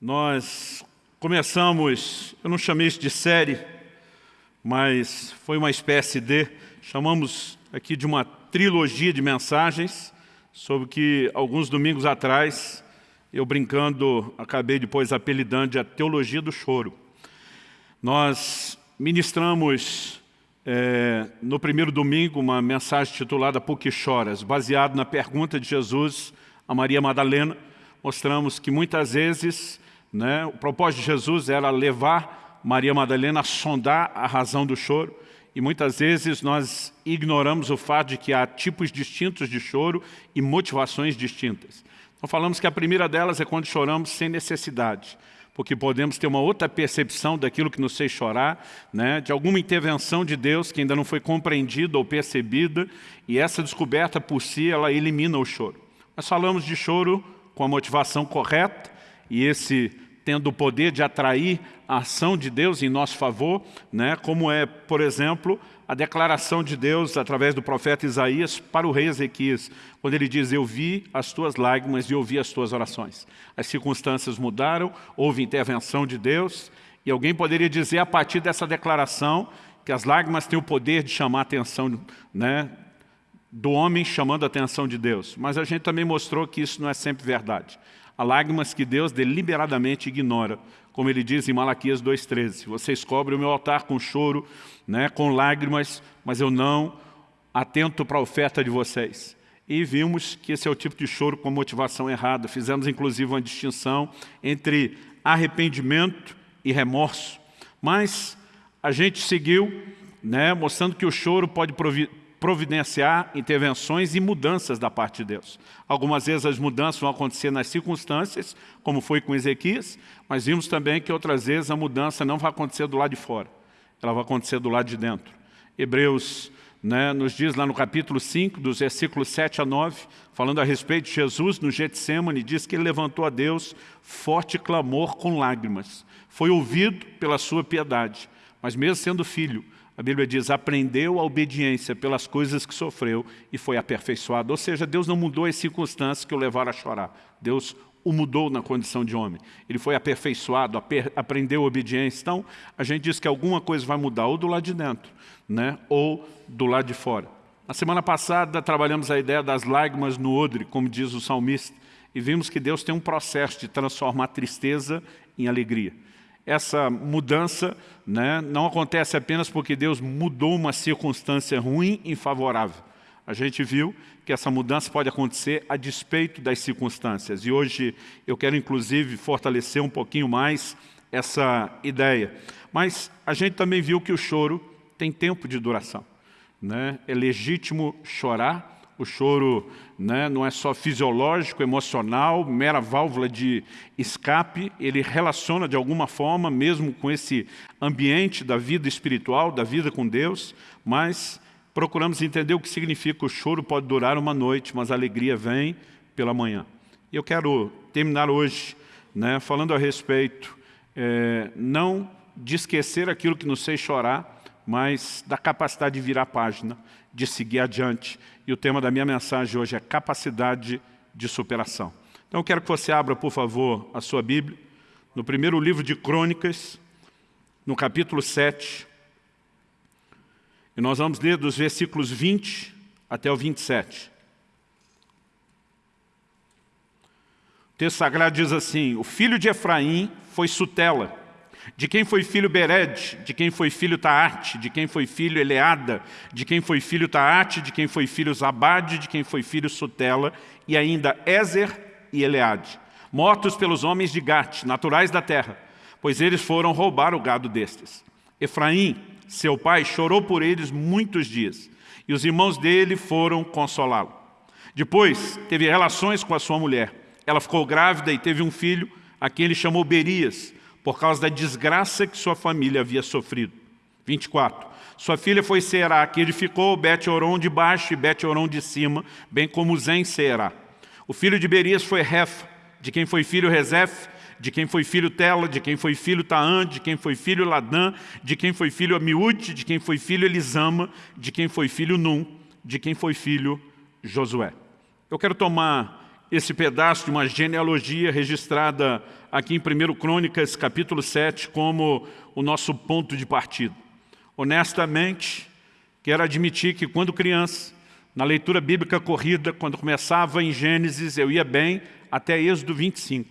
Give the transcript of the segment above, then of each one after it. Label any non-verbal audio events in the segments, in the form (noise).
Nós começamos, eu não chamei isso de série, mas foi uma espécie de, chamamos aqui de uma trilogia de mensagens, sobre que alguns domingos atrás, eu brincando, acabei depois apelidando de a teologia do choro. Nós ministramos é, no primeiro domingo uma mensagem titulada Por que choras? Baseado na pergunta de Jesus a Maria Madalena, mostramos que muitas vezes né? O propósito de Jesus era levar Maria Madalena a sondar a razão do choro. E muitas vezes nós ignoramos o fato de que há tipos distintos de choro e motivações distintas. Então falamos que a primeira delas é quando choramos sem necessidade, porque podemos ter uma outra percepção daquilo que nos fez chorar, né? de alguma intervenção de Deus que ainda não foi compreendida ou percebida, e essa descoberta por si, ela elimina o choro. Nós falamos de choro com a motivação correta, e esse tendo o poder de atrair a ação de Deus em nosso favor, né? como é, por exemplo, a declaração de Deus através do profeta Isaías para o rei Ezequias, quando ele diz, eu vi as tuas lágrimas e ouvi as tuas orações. As circunstâncias mudaram, houve intervenção de Deus, e alguém poderia dizer a partir dessa declaração que as lágrimas têm o poder de chamar a atenção né, do homem chamando a atenção de Deus. Mas a gente também mostrou que isso não é sempre verdade. Lágrimas que Deus deliberadamente ignora, como ele diz em Malaquias 2,13. Vocês cobrem o meu altar com choro, né, com lágrimas, mas eu não atento para a oferta de vocês. E vimos que esse é o tipo de choro com motivação errada. Fizemos inclusive uma distinção entre arrependimento e remorso. Mas a gente seguiu né, mostrando que o choro pode providenciar intervenções e mudanças da parte de Deus. Algumas vezes as mudanças vão acontecer nas circunstâncias, como foi com Ezequias, mas vimos também que outras vezes a mudança não vai acontecer do lado de fora, ela vai acontecer do lado de dentro. Hebreus né, nos diz lá no capítulo 5, dos versículos 7 a 9, falando a respeito de Jesus no Getsemane, diz que ele levantou a Deus forte clamor com lágrimas. Foi ouvido pela sua piedade, mas mesmo sendo filho, a Bíblia diz, aprendeu a obediência pelas coisas que sofreu e foi aperfeiçoado. Ou seja, Deus não mudou as circunstâncias que o levaram a chorar. Deus o mudou na condição de homem. Ele foi aperfeiçoado, aper, aprendeu a obediência. Então, a gente diz que alguma coisa vai mudar, ou do lado de dentro, né? ou do lado de fora. Na semana passada, trabalhamos a ideia das lágrimas no odre, como diz o salmista, e vimos que Deus tem um processo de transformar tristeza em alegria essa mudança né, não acontece apenas porque Deus mudou uma circunstância ruim em favorável. A gente viu que essa mudança pode acontecer a despeito das circunstâncias. E hoje eu quero, inclusive, fortalecer um pouquinho mais essa ideia. Mas a gente também viu que o choro tem tempo de duração. Né? É legítimo chorar, o choro né, não é só fisiológico, emocional, mera válvula de escape, ele relaciona de alguma forma, mesmo com esse ambiente da vida espiritual, da vida com Deus, mas procuramos entender o que significa o choro. Pode durar uma noite, mas a alegria vem pela manhã. E eu quero terminar hoje né, falando a respeito, é, não de esquecer aquilo que nos fez chorar, mas da capacidade de virar a página, de seguir adiante. E o tema da minha mensagem hoje é capacidade de superação. Então eu quero que você abra, por favor, a sua Bíblia, no primeiro livro de Crônicas, no capítulo 7, e nós vamos ler dos versículos 20 até o 27. O texto sagrado diz assim, o filho de Efraim foi Sutela, de quem foi filho Bered, de quem foi filho Taarte, de quem foi filho Eleada, de quem foi filho Taate, de quem foi filho Zabade, de quem foi filho Sutela, e ainda Ezer e Eleade, mortos pelos homens de Gate, naturais da terra, pois eles foram roubar o gado destes. Efraim, seu pai, chorou por eles muitos dias, e os irmãos dele foram consolá-lo. Depois, teve relações com a sua mulher. Ela ficou grávida e teve um filho, a quem ele chamou Berias, por causa da desgraça que sua família havia sofrido. 24. Sua filha foi Será, que edificou Bet-Oron de baixo e Bet-Oron de cima, bem como Zen Será. O filho de Berias foi Refa, de quem foi filho Rezef, de quem foi filho Tela, de quem foi filho Taã, de quem foi filho Ladã, de quem foi filho Amiúde, de quem foi filho Elisama, de quem foi filho Num, de quem foi filho Josué. Eu quero tomar esse pedaço de uma genealogia registrada aqui em 1 Crônicas, capítulo 7, como o nosso ponto de partida. Honestamente, quero admitir que quando criança, na leitura bíblica corrida, quando começava em Gênesis, eu ia bem até Êxodo 25.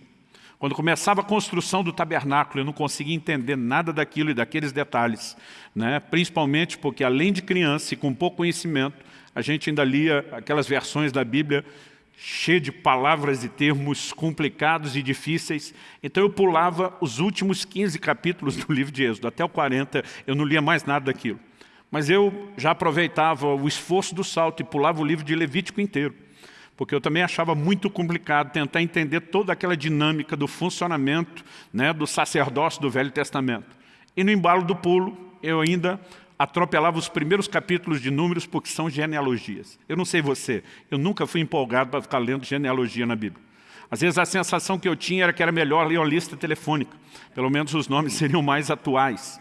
Quando começava a construção do tabernáculo, eu não conseguia entender nada daquilo e daqueles detalhes, né? principalmente porque, além de criança e com pouco conhecimento, a gente ainda lia aquelas versões da Bíblia cheia de palavras e termos complicados e difíceis. Então eu pulava os últimos 15 capítulos do livro de Êxodo, até o 40, eu não lia mais nada daquilo. Mas eu já aproveitava o esforço do salto e pulava o livro de Levítico inteiro porque eu também achava muito complicado tentar entender toda aquela dinâmica do funcionamento né, do sacerdócio do Velho Testamento. E no embalo do pulo, eu ainda atropelava os primeiros capítulos de números porque são genealogias. Eu não sei você, eu nunca fui empolgado para ficar lendo genealogia na Bíblia. Às vezes a sensação que eu tinha era que era melhor ler uma lista telefônica, pelo menos os nomes (laughs) seriam mais atuais.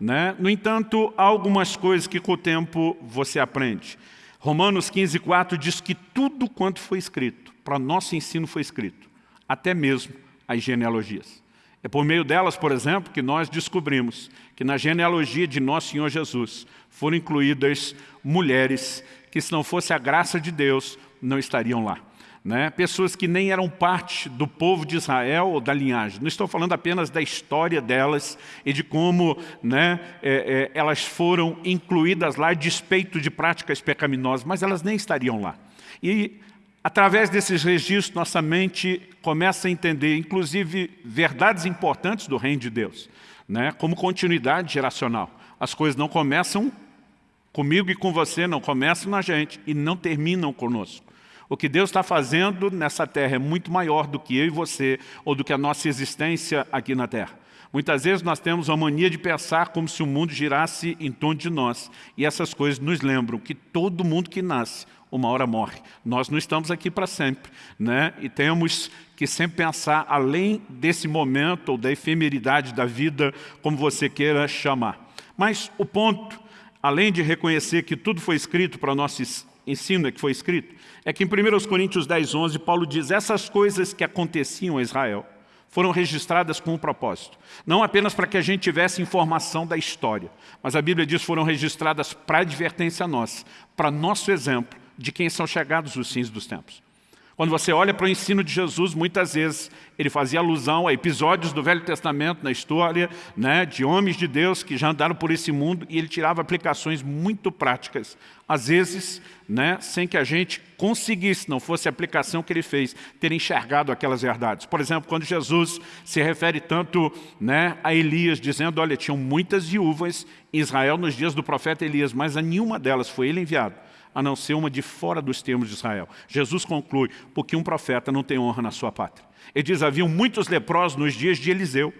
Né? No entanto, há algumas coisas que com o tempo você aprende. Romanos 15, 4 diz que tudo quanto foi escrito, para nosso ensino foi escrito, até mesmo as genealogias. É por meio delas, por exemplo, que nós descobrimos que na genealogia de nosso Senhor Jesus foram incluídas mulheres que se não fosse a graça de Deus, não estariam lá né? pessoas que nem eram parte do povo de Israel ou da linhagem. Não estou falando apenas da história delas e de como né, é, é, elas foram incluídas lá despeito de práticas pecaminosas, mas elas nem estariam lá. E através desses registros, nossa mente começa a entender, inclusive, verdades importantes do reino de Deus, né, como continuidade geracional. As coisas não começam comigo e com você, não começam na gente e não terminam conosco. O que Deus está fazendo nessa terra é muito maior do que eu e você, ou do que a nossa existência aqui na terra. Muitas vezes nós temos a mania de pensar como se o mundo girasse em torno de nós. E essas coisas nos lembram que todo mundo que nasce, uma hora morre. Nós não estamos aqui para sempre. Né? E temos que sempre pensar além desse momento ou da efemeridade da vida, como você queira chamar. Mas o ponto, além de reconhecer que tudo foi escrito para nosso ensino é que foi escrito, é que em 1 Coríntios 10, 11, Paulo diz, essas coisas que aconteciam a Israel foram registradas com um propósito. Não apenas para que a gente tivesse informação da história, mas a Bíblia diz foram registradas para advertência nossa, para nosso exemplo de quem são chegados os fins dos tempos. Quando você olha para o ensino de Jesus, muitas vezes ele fazia alusão a episódios do Velho Testamento, na história né, de homens de Deus que já andaram por esse mundo e ele tirava aplicações muito práticas, às vezes né, sem que a gente conseguisse, não fosse a aplicação que ele fez, ter enxergado aquelas verdades. Por exemplo, quando Jesus se refere tanto né, a Elias, dizendo, olha, tinham muitas viúvas em Israel nos dias do profeta Elias, mas a nenhuma delas foi ele enviado a não ser uma de fora dos termos de Israel. Jesus conclui, porque um profeta não tem honra na sua pátria. Ele diz, haviam muitos leprosos nos dias de Eliseu,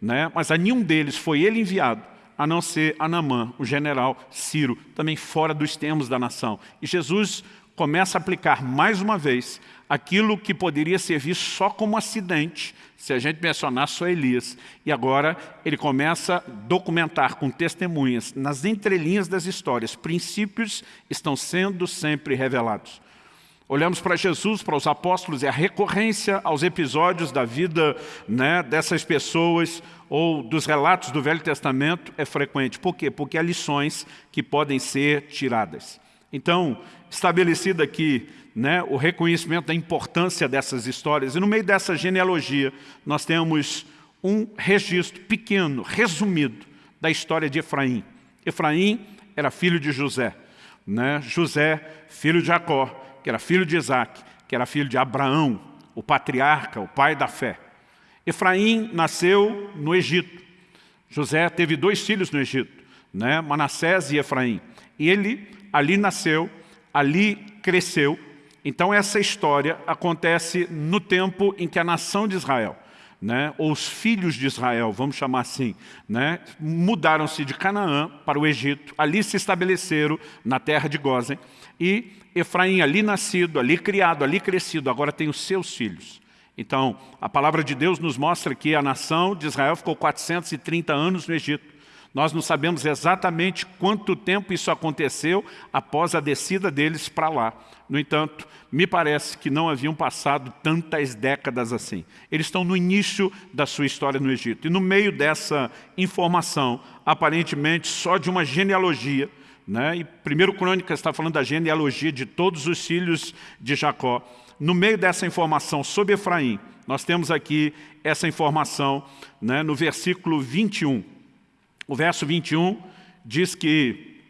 né? mas a nenhum deles foi ele enviado, a não ser Anamã, o general Ciro, também fora dos termos da nação. E Jesus começa a aplicar mais uma vez aquilo que poderia servir só como acidente, se a gente mencionar só Elias. E agora ele começa a documentar com testemunhas, nas entrelinhas das histórias, princípios estão sendo sempre revelados. Olhamos para Jesus, para os apóstolos, e a recorrência aos episódios da vida né, dessas pessoas ou dos relatos do Velho Testamento é frequente. Por quê? Porque há lições que podem ser tiradas. Então, estabelecido aqui né, o reconhecimento da importância dessas histórias. E no meio dessa genealogia, nós temos um registro pequeno, resumido, da história de Efraim. Efraim era filho de José. Né? José, filho de Jacó, que era filho de Isaac, que era filho de Abraão, o patriarca, o pai da fé. Efraim nasceu no Egito. José teve dois filhos no Egito, né? Manassés e Efraim. E ele ali nasceu, ali cresceu, então essa história acontece no tempo em que a nação de Israel, né, ou os filhos de Israel, vamos chamar assim, né, mudaram-se de Canaã para o Egito, ali se estabeleceram na terra de Gozen, e Efraim ali nascido, ali criado, ali crescido, agora tem os seus filhos. Então, a palavra de Deus nos mostra que a nação de Israel ficou 430 anos no Egito. Nós não sabemos exatamente quanto tempo isso aconteceu após a descida deles para lá. No entanto, me parece que não haviam passado tantas décadas assim. Eles estão no início da sua história no Egito. E no meio dessa informação, aparentemente só de uma genealogia, né? e primeiro Crônica está falando da genealogia de todos os filhos de Jacó. No meio dessa informação sobre Efraim, nós temos aqui essa informação né, no versículo 21. O verso 21 diz que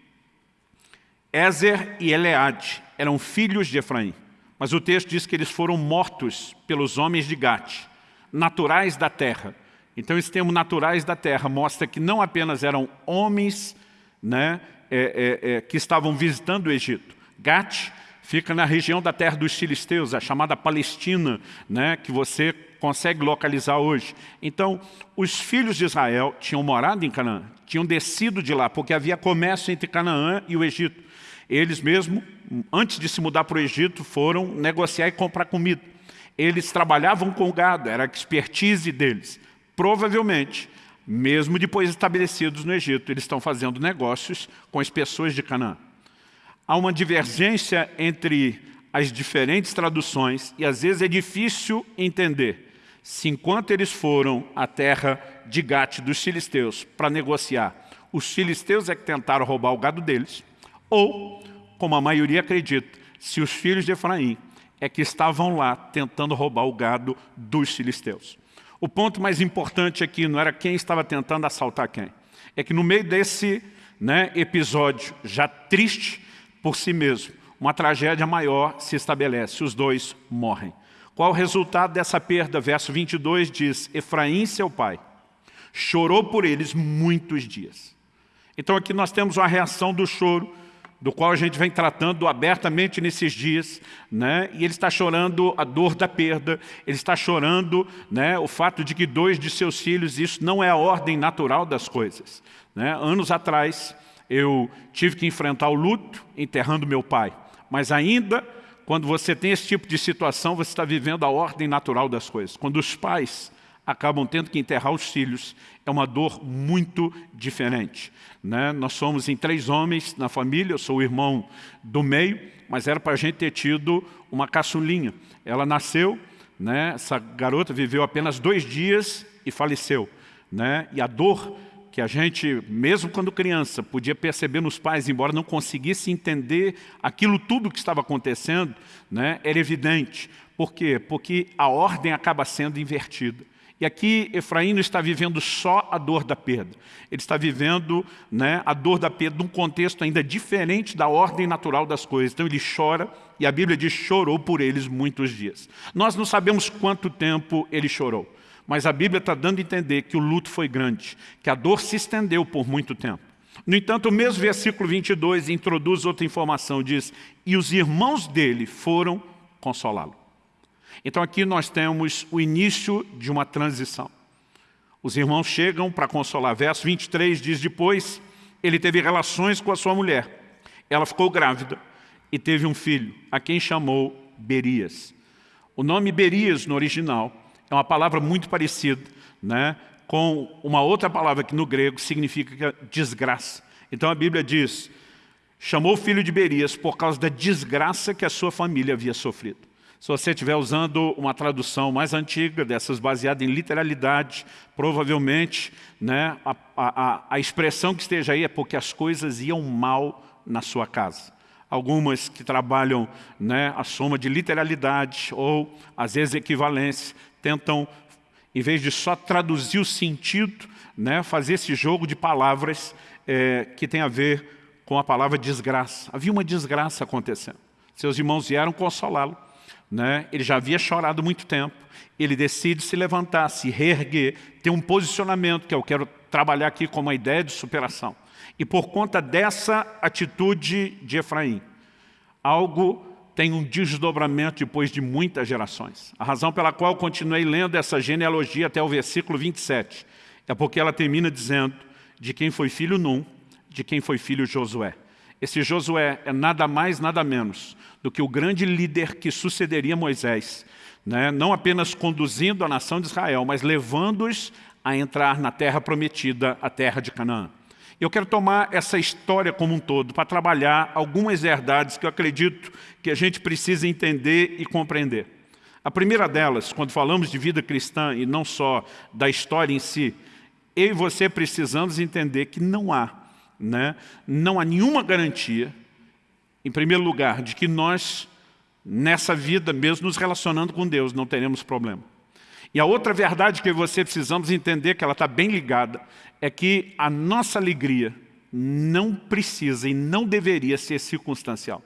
Ézer e Eleade eram filhos de Efraim, mas o texto diz que eles foram mortos pelos homens de Gate, naturais da terra. Então esse termo naturais da terra mostra que não apenas eram homens né, é, é, é, que estavam visitando o Egito. Gate fica na região da terra dos filisteus, a chamada Palestina, né, que você consegue localizar hoje. Então, os filhos de Israel tinham morado em Canaã, tinham descido de lá, porque havia comércio entre Canaã e o Egito. Eles mesmo, antes de se mudar para o Egito, foram negociar e comprar comida. Eles trabalhavam com gado, era a expertise deles. Provavelmente, mesmo depois estabelecidos no Egito, eles estão fazendo negócios com as pessoas de Canaã. Há uma divergência entre as diferentes traduções e às vezes é difícil entender se enquanto eles foram à terra de Gate dos filisteus para negociar, os filisteus é que tentaram roubar o gado deles, ou, como a maioria acredita, se os filhos de Efraim é que estavam lá tentando roubar o gado dos filisteus. O ponto mais importante aqui não era quem estava tentando assaltar quem. É que no meio desse né, episódio, já triste por si mesmo, uma tragédia maior se estabelece, os dois morrem. Qual o resultado dessa perda? Verso 22 diz, Efraim, seu pai, chorou por eles muitos dias. Então aqui nós temos uma reação do choro, do qual a gente vem tratando abertamente nesses dias, né? e ele está chorando a dor da perda, ele está chorando né, o fato de que dois de seus filhos, isso não é a ordem natural das coisas. Né? Anos atrás, eu tive que enfrentar o luto enterrando meu pai, mas ainda quando você tem esse tipo de situação, você está vivendo a ordem natural das coisas. Quando os pais acabam tendo que enterrar os filhos, é uma dor muito diferente. Né? Nós somos em três homens na família, eu sou o irmão do meio, mas era para a gente ter tido uma caçulinha. Ela nasceu, né? essa garota viveu apenas dois dias e faleceu. Né? E a dor que a gente, mesmo quando criança, podia perceber nos pais, embora não conseguisse entender aquilo tudo que estava acontecendo, né, era evidente. Por quê? Porque a ordem acaba sendo invertida. E aqui Efraim não está vivendo só a dor da perda. Ele está vivendo né, a dor da perda num contexto ainda diferente da ordem natural das coisas. Então ele chora, e a Bíblia diz, chorou por eles muitos dias. Nós não sabemos quanto tempo ele chorou. Mas a Bíblia está dando a entender que o luto foi grande, que a dor se estendeu por muito tempo. No entanto, o mesmo versículo 22 introduz outra informação, diz, e os irmãos dele foram consolá-lo. Então aqui nós temos o início de uma transição. Os irmãos chegam para consolar. Verso 23 diz, depois ele teve relações com a sua mulher. Ela ficou grávida e teve um filho, a quem chamou Berias. O nome Berias, no original, é uma palavra muito parecida né, com uma outra palavra que no grego significa desgraça. Então a Bíblia diz, chamou o filho de Berias por causa da desgraça que a sua família havia sofrido. Se você estiver usando uma tradução mais antiga, dessas baseada em literalidade, provavelmente né, a, a, a expressão que esteja aí é porque as coisas iam mal na sua casa algumas que trabalham né, a soma de literalidade ou, às vezes, equivalência, tentam, em vez de só traduzir o sentido, né, fazer esse jogo de palavras é, que tem a ver com a palavra desgraça. Havia uma desgraça acontecendo. Seus irmãos vieram consolá-lo. Né? Ele já havia chorado muito tempo. Ele decide se levantar, se reerguer, ter um posicionamento que eu quero trabalhar aqui como uma ideia de superação. E por conta dessa atitude de Efraim, algo tem um desdobramento depois de muitas gerações. A razão pela qual continuei lendo essa genealogia até o versículo 27 é porque ela termina dizendo de quem foi filho Num, de quem foi filho Josué. Esse Josué é nada mais, nada menos do que o grande líder que sucederia Moisés, né? não apenas conduzindo a nação de Israel, mas levando-os a entrar na terra prometida, a terra de Canaã. Eu quero tomar essa história como um todo para trabalhar algumas verdades que eu acredito que a gente precisa entender e compreender. A primeira delas, quando falamos de vida cristã e não só da história em si, eu e você precisamos entender que não há, né, não há nenhuma garantia, em primeiro lugar, de que nós, nessa vida, mesmo nos relacionando com Deus, não teremos problema. E a outra verdade que você precisamos entender, que ela está bem ligada, é que a nossa alegria não precisa e não deveria ser circunstancial.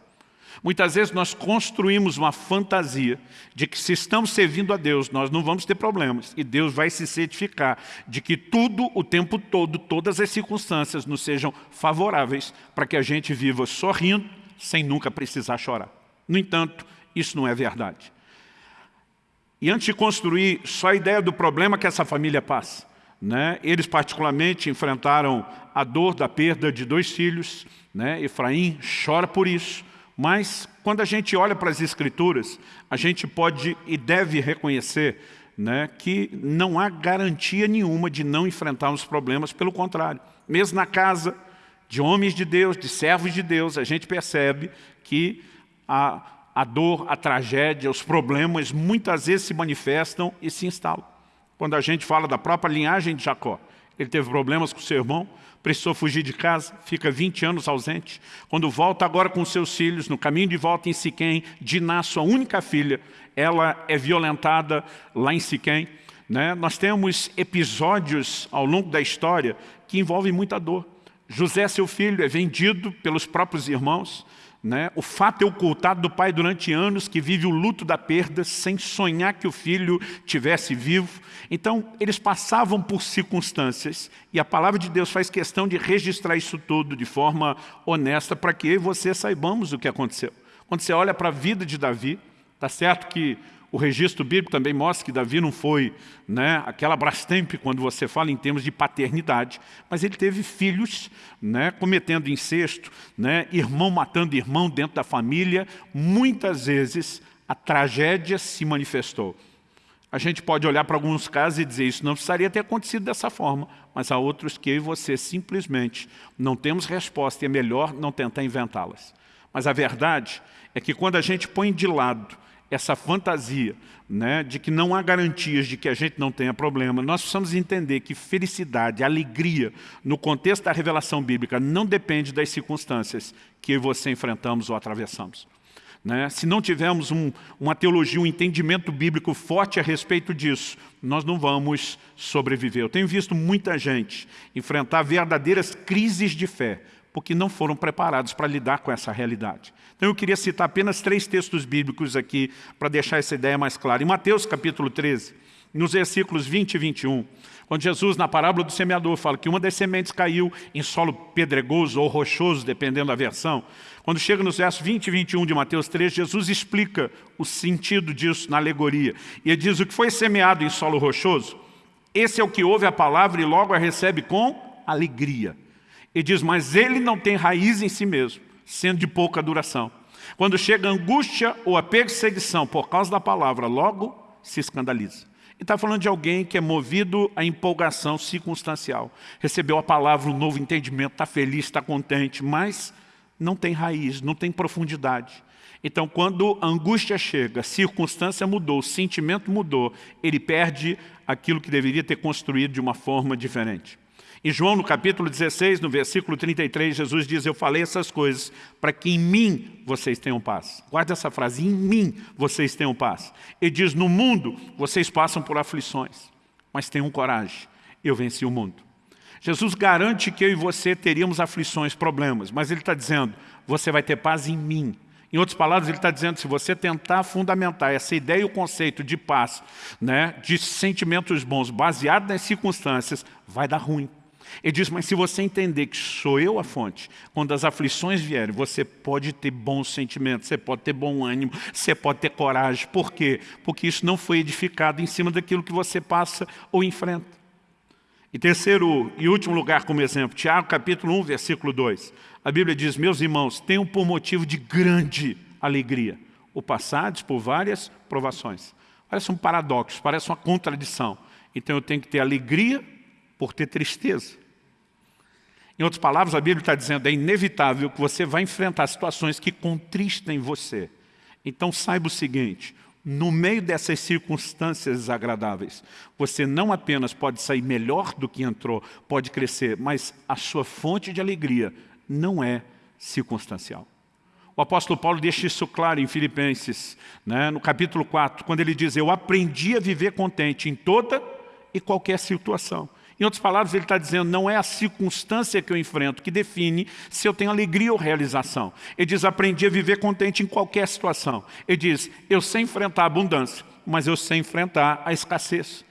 Muitas vezes nós construímos uma fantasia de que se estamos servindo a Deus, nós não vamos ter problemas. E Deus vai se certificar de que tudo, o tempo todo, todas as circunstâncias nos sejam favoráveis para que a gente viva sorrindo sem nunca precisar chorar. No entanto, isso não é verdade. E antes de construir só a ideia do problema que essa família passa, né? Eles particularmente enfrentaram a dor da perda de dois filhos, né? Efraim chora por isso, mas quando a gente olha para as escrituras, a gente pode e deve reconhecer né, que não há garantia nenhuma de não enfrentarmos problemas, pelo contrário. Mesmo na casa de homens de Deus, de servos de Deus, a gente percebe que a, a dor, a tragédia, os problemas muitas vezes se manifestam e se instalam. Quando a gente fala da própria linhagem de Jacó, ele teve problemas com seu irmão, precisou fugir de casa, fica 20 anos ausente. Quando volta agora com seus filhos, no caminho de volta em Siquém, Diná, sua única filha, ela é violentada lá em Siquém. Né? Nós temos episódios ao longo da história que envolvem muita dor. José, seu filho, é vendido pelos próprios irmãos. Né? O fato é ocultado do pai durante anos, que vive o luto da perda, sem sonhar que o filho tivesse vivo. Então, eles passavam por circunstâncias, e a palavra de Deus faz questão de registrar isso tudo de forma honesta, para que eu e você saibamos o que aconteceu. Quando você olha para a vida de Davi, está certo que o registro bíblico também mostra que Davi não foi né, aquela Brastemp quando você fala em termos de paternidade, mas ele teve filhos né, cometendo incesto, né, irmão matando irmão dentro da família. Muitas vezes a tragédia se manifestou. A gente pode olhar para alguns casos e dizer isso não precisaria ter acontecido dessa forma, mas há outros que eu e você simplesmente não temos resposta e é melhor não tentar inventá-las. Mas a verdade é que quando a gente põe de lado essa fantasia né, de que não há garantias de que a gente não tenha problema, nós precisamos entender que felicidade, alegria, no contexto da revelação bíblica, não depende das circunstâncias que eu e você enfrentamos ou atravessamos. Né? Se não tivermos um, uma teologia, um entendimento bíblico forte a respeito disso, nós não vamos sobreviver. Eu tenho visto muita gente enfrentar verdadeiras crises de fé, porque não foram preparados para lidar com essa realidade. Então eu queria citar apenas três textos bíblicos aqui para deixar essa ideia mais clara. Em Mateus capítulo 13, nos versículos 20 e 21, quando Jesus, na parábola do semeador, fala que uma das sementes caiu em solo pedregoso ou rochoso, dependendo da versão, quando chega nos versos 20 e 21 de Mateus 13, Jesus explica o sentido disso na alegoria. E ele diz, o que foi semeado em solo rochoso, esse é o que ouve a palavra e logo a recebe com alegria. Ele diz, mas ele não tem raiz em si mesmo, sendo de pouca duração. Quando chega a angústia ou a perseguição por causa da palavra, logo se escandaliza. Ele está falando de alguém que é movido à empolgação circunstancial. Recebeu a palavra, um novo entendimento, está feliz, está contente, mas não tem raiz, não tem profundidade. Então, quando a angústia chega, a circunstância mudou, o sentimento mudou, ele perde aquilo que deveria ter construído de uma forma diferente. Em João, no capítulo 16, no versículo 33, Jesus diz, eu falei essas coisas para que em mim vocês tenham paz. Guarde essa frase, em mim vocês tenham paz. Ele diz, no mundo vocês passam por aflições, mas tenham coragem, eu venci o mundo. Jesus garante que eu e você teríamos aflições, problemas, mas Ele está dizendo, você vai ter paz em mim. Em outras palavras, ele está dizendo, se você tentar fundamentar essa ideia e o conceito de paz, né, de sentimentos bons, baseado nas circunstâncias, vai dar ruim. Ele diz, mas se você entender que sou eu a fonte, quando as aflições vierem, você pode ter bons sentimentos, você pode ter bom ânimo, você pode ter coragem. Por quê? Porque isso não foi edificado em cima daquilo que você passa ou enfrenta. E terceiro e último lugar como exemplo, Tiago capítulo 1, versículo 2. A Bíblia diz, meus irmãos, tenham por motivo de grande alegria o passados por várias provações. Parece um paradoxo, parece uma contradição. Então eu tenho que ter alegria por ter tristeza. Em outras palavras, a Bíblia está dizendo, é inevitável que você vai enfrentar situações que contristem você. Então saiba o seguinte, no meio dessas circunstâncias desagradáveis, você não apenas pode sair melhor do que entrou, pode crescer, mas a sua fonte de alegria não é circunstancial. O apóstolo Paulo deixa isso claro em Filipenses, né, no capítulo 4, quando ele diz, eu aprendi a viver contente em toda e qualquer situação. Em outras palavras, ele está dizendo, não é a circunstância que eu enfrento que define se eu tenho alegria ou realização. Ele diz, aprendi a viver contente em qualquer situação. Ele diz, eu sei enfrentar a abundância, mas eu sei enfrentar a escassez.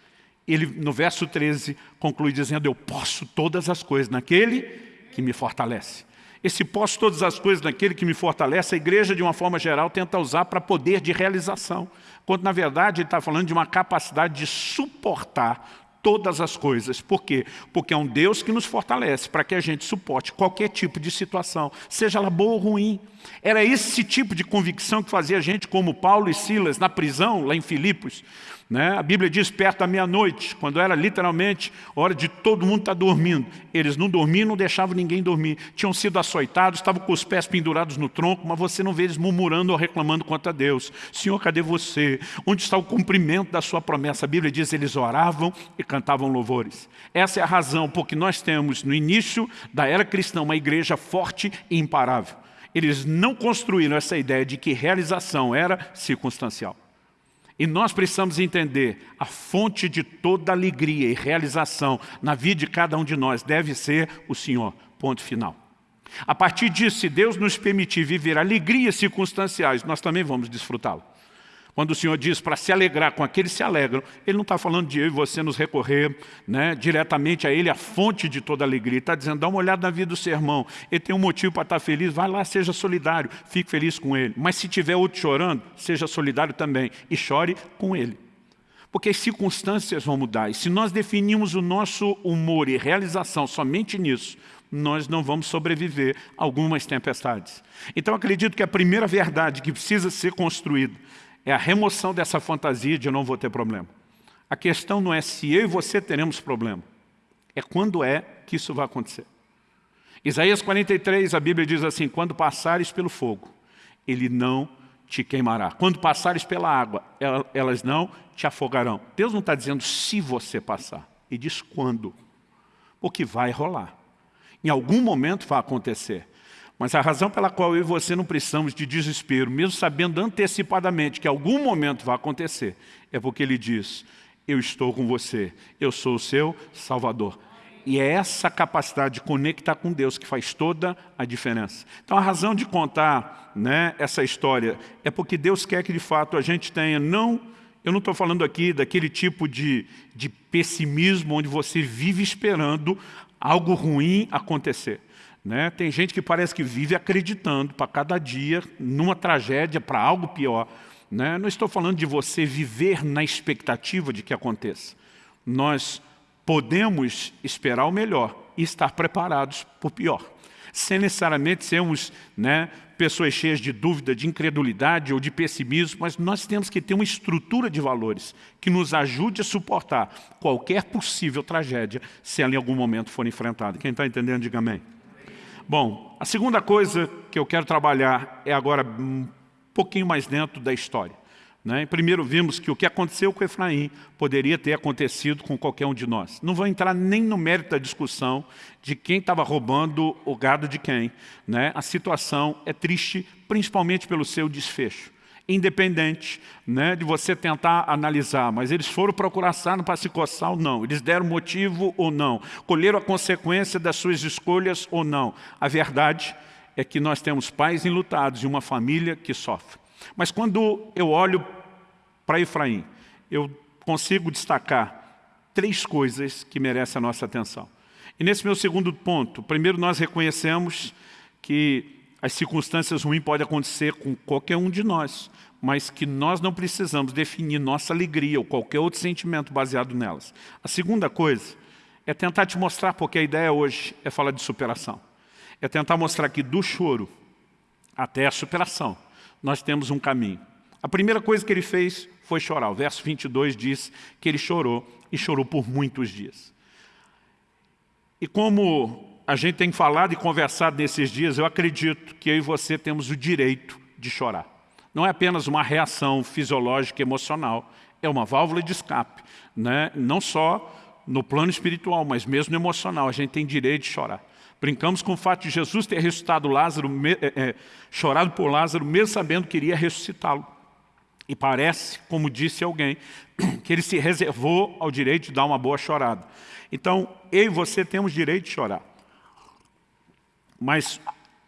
Ele, no verso 13, conclui dizendo, eu posso todas as coisas naquele que me fortalece. Esse posso todas as coisas naquele que me fortalece, a igreja, de uma forma geral, tenta usar para poder de realização. Quando, na verdade, ele está falando de uma capacidade de suportar todas as coisas. Por quê? Porque é um Deus que nos fortalece para que a gente suporte qualquer tipo de situação, seja ela boa ou ruim. Era esse tipo de convicção que fazia a gente, como Paulo e Silas, na prisão, lá em Filipos. Né? A Bíblia diz perto da meia-noite, quando era literalmente hora de todo mundo estar tá dormindo. Eles não dormiam, não deixavam ninguém dormir. Tinham sido açoitados, estavam com os pés pendurados no tronco, mas você não vê eles murmurando ou reclamando contra Deus. Senhor, cadê você? Onde está o cumprimento da sua promessa? A Bíblia diz eles oravam e cantavam louvores. Essa é a razão porque nós temos no início da era cristã uma igreja forte e imparável. Eles não construíram essa ideia de que realização era circunstancial. E nós precisamos entender, a fonte de toda alegria e realização na vida de cada um de nós deve ser o Senhor, ponto final. A partir disso, se Deus nos permitir viver alegrias circunstanciais, nós também vamos desfrutá-lo. Quando o Senhor diz para se alegrar com aqueles que se alegram, Ele não está falando de eu e você nos recorrer né, diretamente a Ele, a fonte de toda alegria. Ele está dizendo, dá uma olhada na vida do seu irmão. Ele tem um motivo para estar feliz, vai lá, seja solidário, fique feliz com ele. Mas se tiver outro chorando, seja solidário também e chore com ele. Porque as circunstâncias vão mudar. E se nós definimos o nosso humor e realização somente nisso, nós não vamos sobreviver a algumas tempestades. Então acredito que a primeira verdade que precisa ser construída é a remoção dessa fantasia de eu não vou ter problema. A questão não é se eu e você teremos problema, é quando é que isso vai acontecer. Isaías 43, a Bíblia diz assim, quando passares pelo fogo, ele não te queimará. Quando passares pela água, elas não te afogarão. Deus não está dizendo se você passar, ele diz quando. Porque vai rolar. Em algum momento vai acontecer. Mas a razão pela qual eu e você não precisamos de desespero, mesmo sabendo antecipadamente que algum momento vai acontecer, é porque ele diz, eu estou com você, eu sou o seu Salvador. E é essa capacidade de conectar com Deus que faz toda a diferença. Então a razão de contar né, essa história é porque Deus quer que de fato a gente tenha, não, eu não estou falando aqui daquele tipo de, de pessimismo onde você vive esperando algo ruim acontecer. Né? Tem gente que parece que vive acreditando para cada dia numa tragédia, para algo pior. Né? Não estou falando de você viver na expectativa de que aconteça. Nós podemos esperar o melhor e estar preparados para o pior. Sem necessariamente sermos né, pessoas cheias de dúvida, de incredulidade ou de pessimismo, mas nós temos que ter uma estrutura de valores que nos ajude a suportar qualquer possível tragédia se ela em algum momento for enfrentada. Quem está entendendo, diga amém. Bom, a segunda coisa que eu quero trabalhar é agora um pouquinho mais dentro da história. Né? Primeiro vimos que o que aconteceu com Efraim poderia ter acontecido com qualquer um de nós. Não vou entrar nem no mérito da discussão de quem estava roubando o gado de quem. Né? A situação é triste, principalmente pelo seu desfecho independente né, de você tentar analisar, mas eles foram procurar sarna para se coçar ou não, eles deram motivo ou não, colheram a consequência das suas escolhas ou não. A verdade é que nós temos pais enlutados e uma família que sofre. Mas quando eu olho para Efraim, eu consigo destacar três coisas que merecem a nossa atenção. E nesse meu segundo ponto, primeiro nós reconhecemos que as circunstâncias ruins podem acontecer com qualquer um de nós, mas que nós não precisamos definir nossa alegria ou qualquer outro sentimento baseado nelas. A segunda coisa é tentar te mostrar, porque a ideia hoje é falar de superação. É tentar mostrar que do choro até a superação, nós temos um caminho. A primeira coisa que ele fez foi chorar. O verso 22 diz que ele chorou e chorou por muitos dias. E como a gente tem falado e conversado nesses dias, eu acredito que eu e você temos o direito de chorar. Não é apenas uma reação fisiológica emocional, é uma válvula de escape. Né? Não só no plano espiritual, mas mesmo no emocional, a gente tem direito de chorar. Brincamos com o fato de Jesus ter ressuscitado Lázaro, é, é, chorado por Lázaro, mesmo sabendo que iria ressuscitá-lo. E parece, como disse alguém, (coughs) que ele se reservou ao direito de dar uma boa chorada. Então, eu e você temos direito de chorar. Mas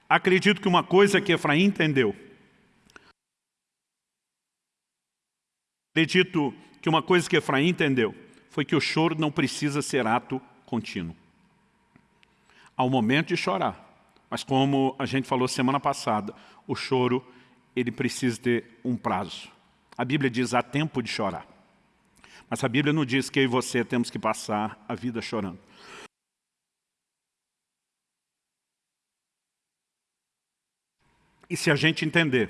acredito que uma coisa que Efraim entendeu, acredito que uma coisa que Efraim entendeu, foi que o choro não precisa ser ato contínuo. Há um momento de chorar, mas como a gente falou semana passada, o choro ele precisa ter um prazo. A Bíblia diz, há tempo de chorar. Mas a Bíblia não diz que eu e você temos que passar a vida chorando. E se a gente entender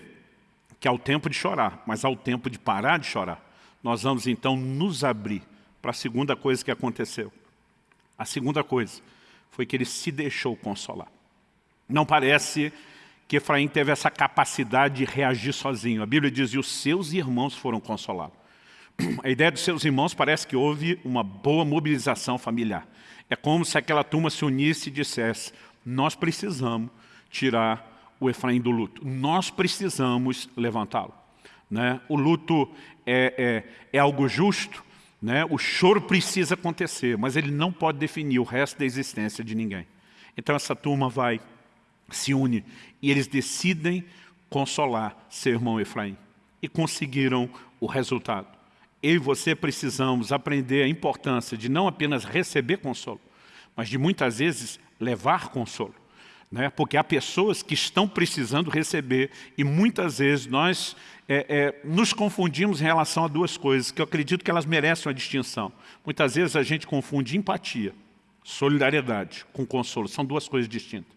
que há o tempo de chorar, mas há o tempo de parar de chorar, nós vamos então nos abrir para a segunda coisa que aconteceu. A segunda coisa foi que ele se deixou consolar. Não parece que Efraim teve essa capacidade de reagir sozinho. A Bíblia diz, e os seus irmãos foram consolados. A ideia dos seus irmãos parece que houve uma boa mobilização familiar. É como se aquela turma se unisse e dissesse, nós precisamos tirar o Efraim do luto. Nós precisamos levantá-lo. Né? O luto é, é, é algo justo, né? o choro precisa acontecer, mas ele não pode definir o resto da existência de ninguém. Então essa turma vai, se une, e eles decidem consolar seu irmão Efraim. E conseguiram o resultado. Eu e você precisamos aprender a importância de não apenas receber consolo, mas de muitas vezes levar consolo né? porque há pessoas que estão precisando receber e muitas vezes nós é, é, nos confundimos em relação a duas coisas que eu acredito que elas merecem uma distinção. Muitas vezes a gente confunde empatia, solidariedade com consolo, são duas coisas distintas.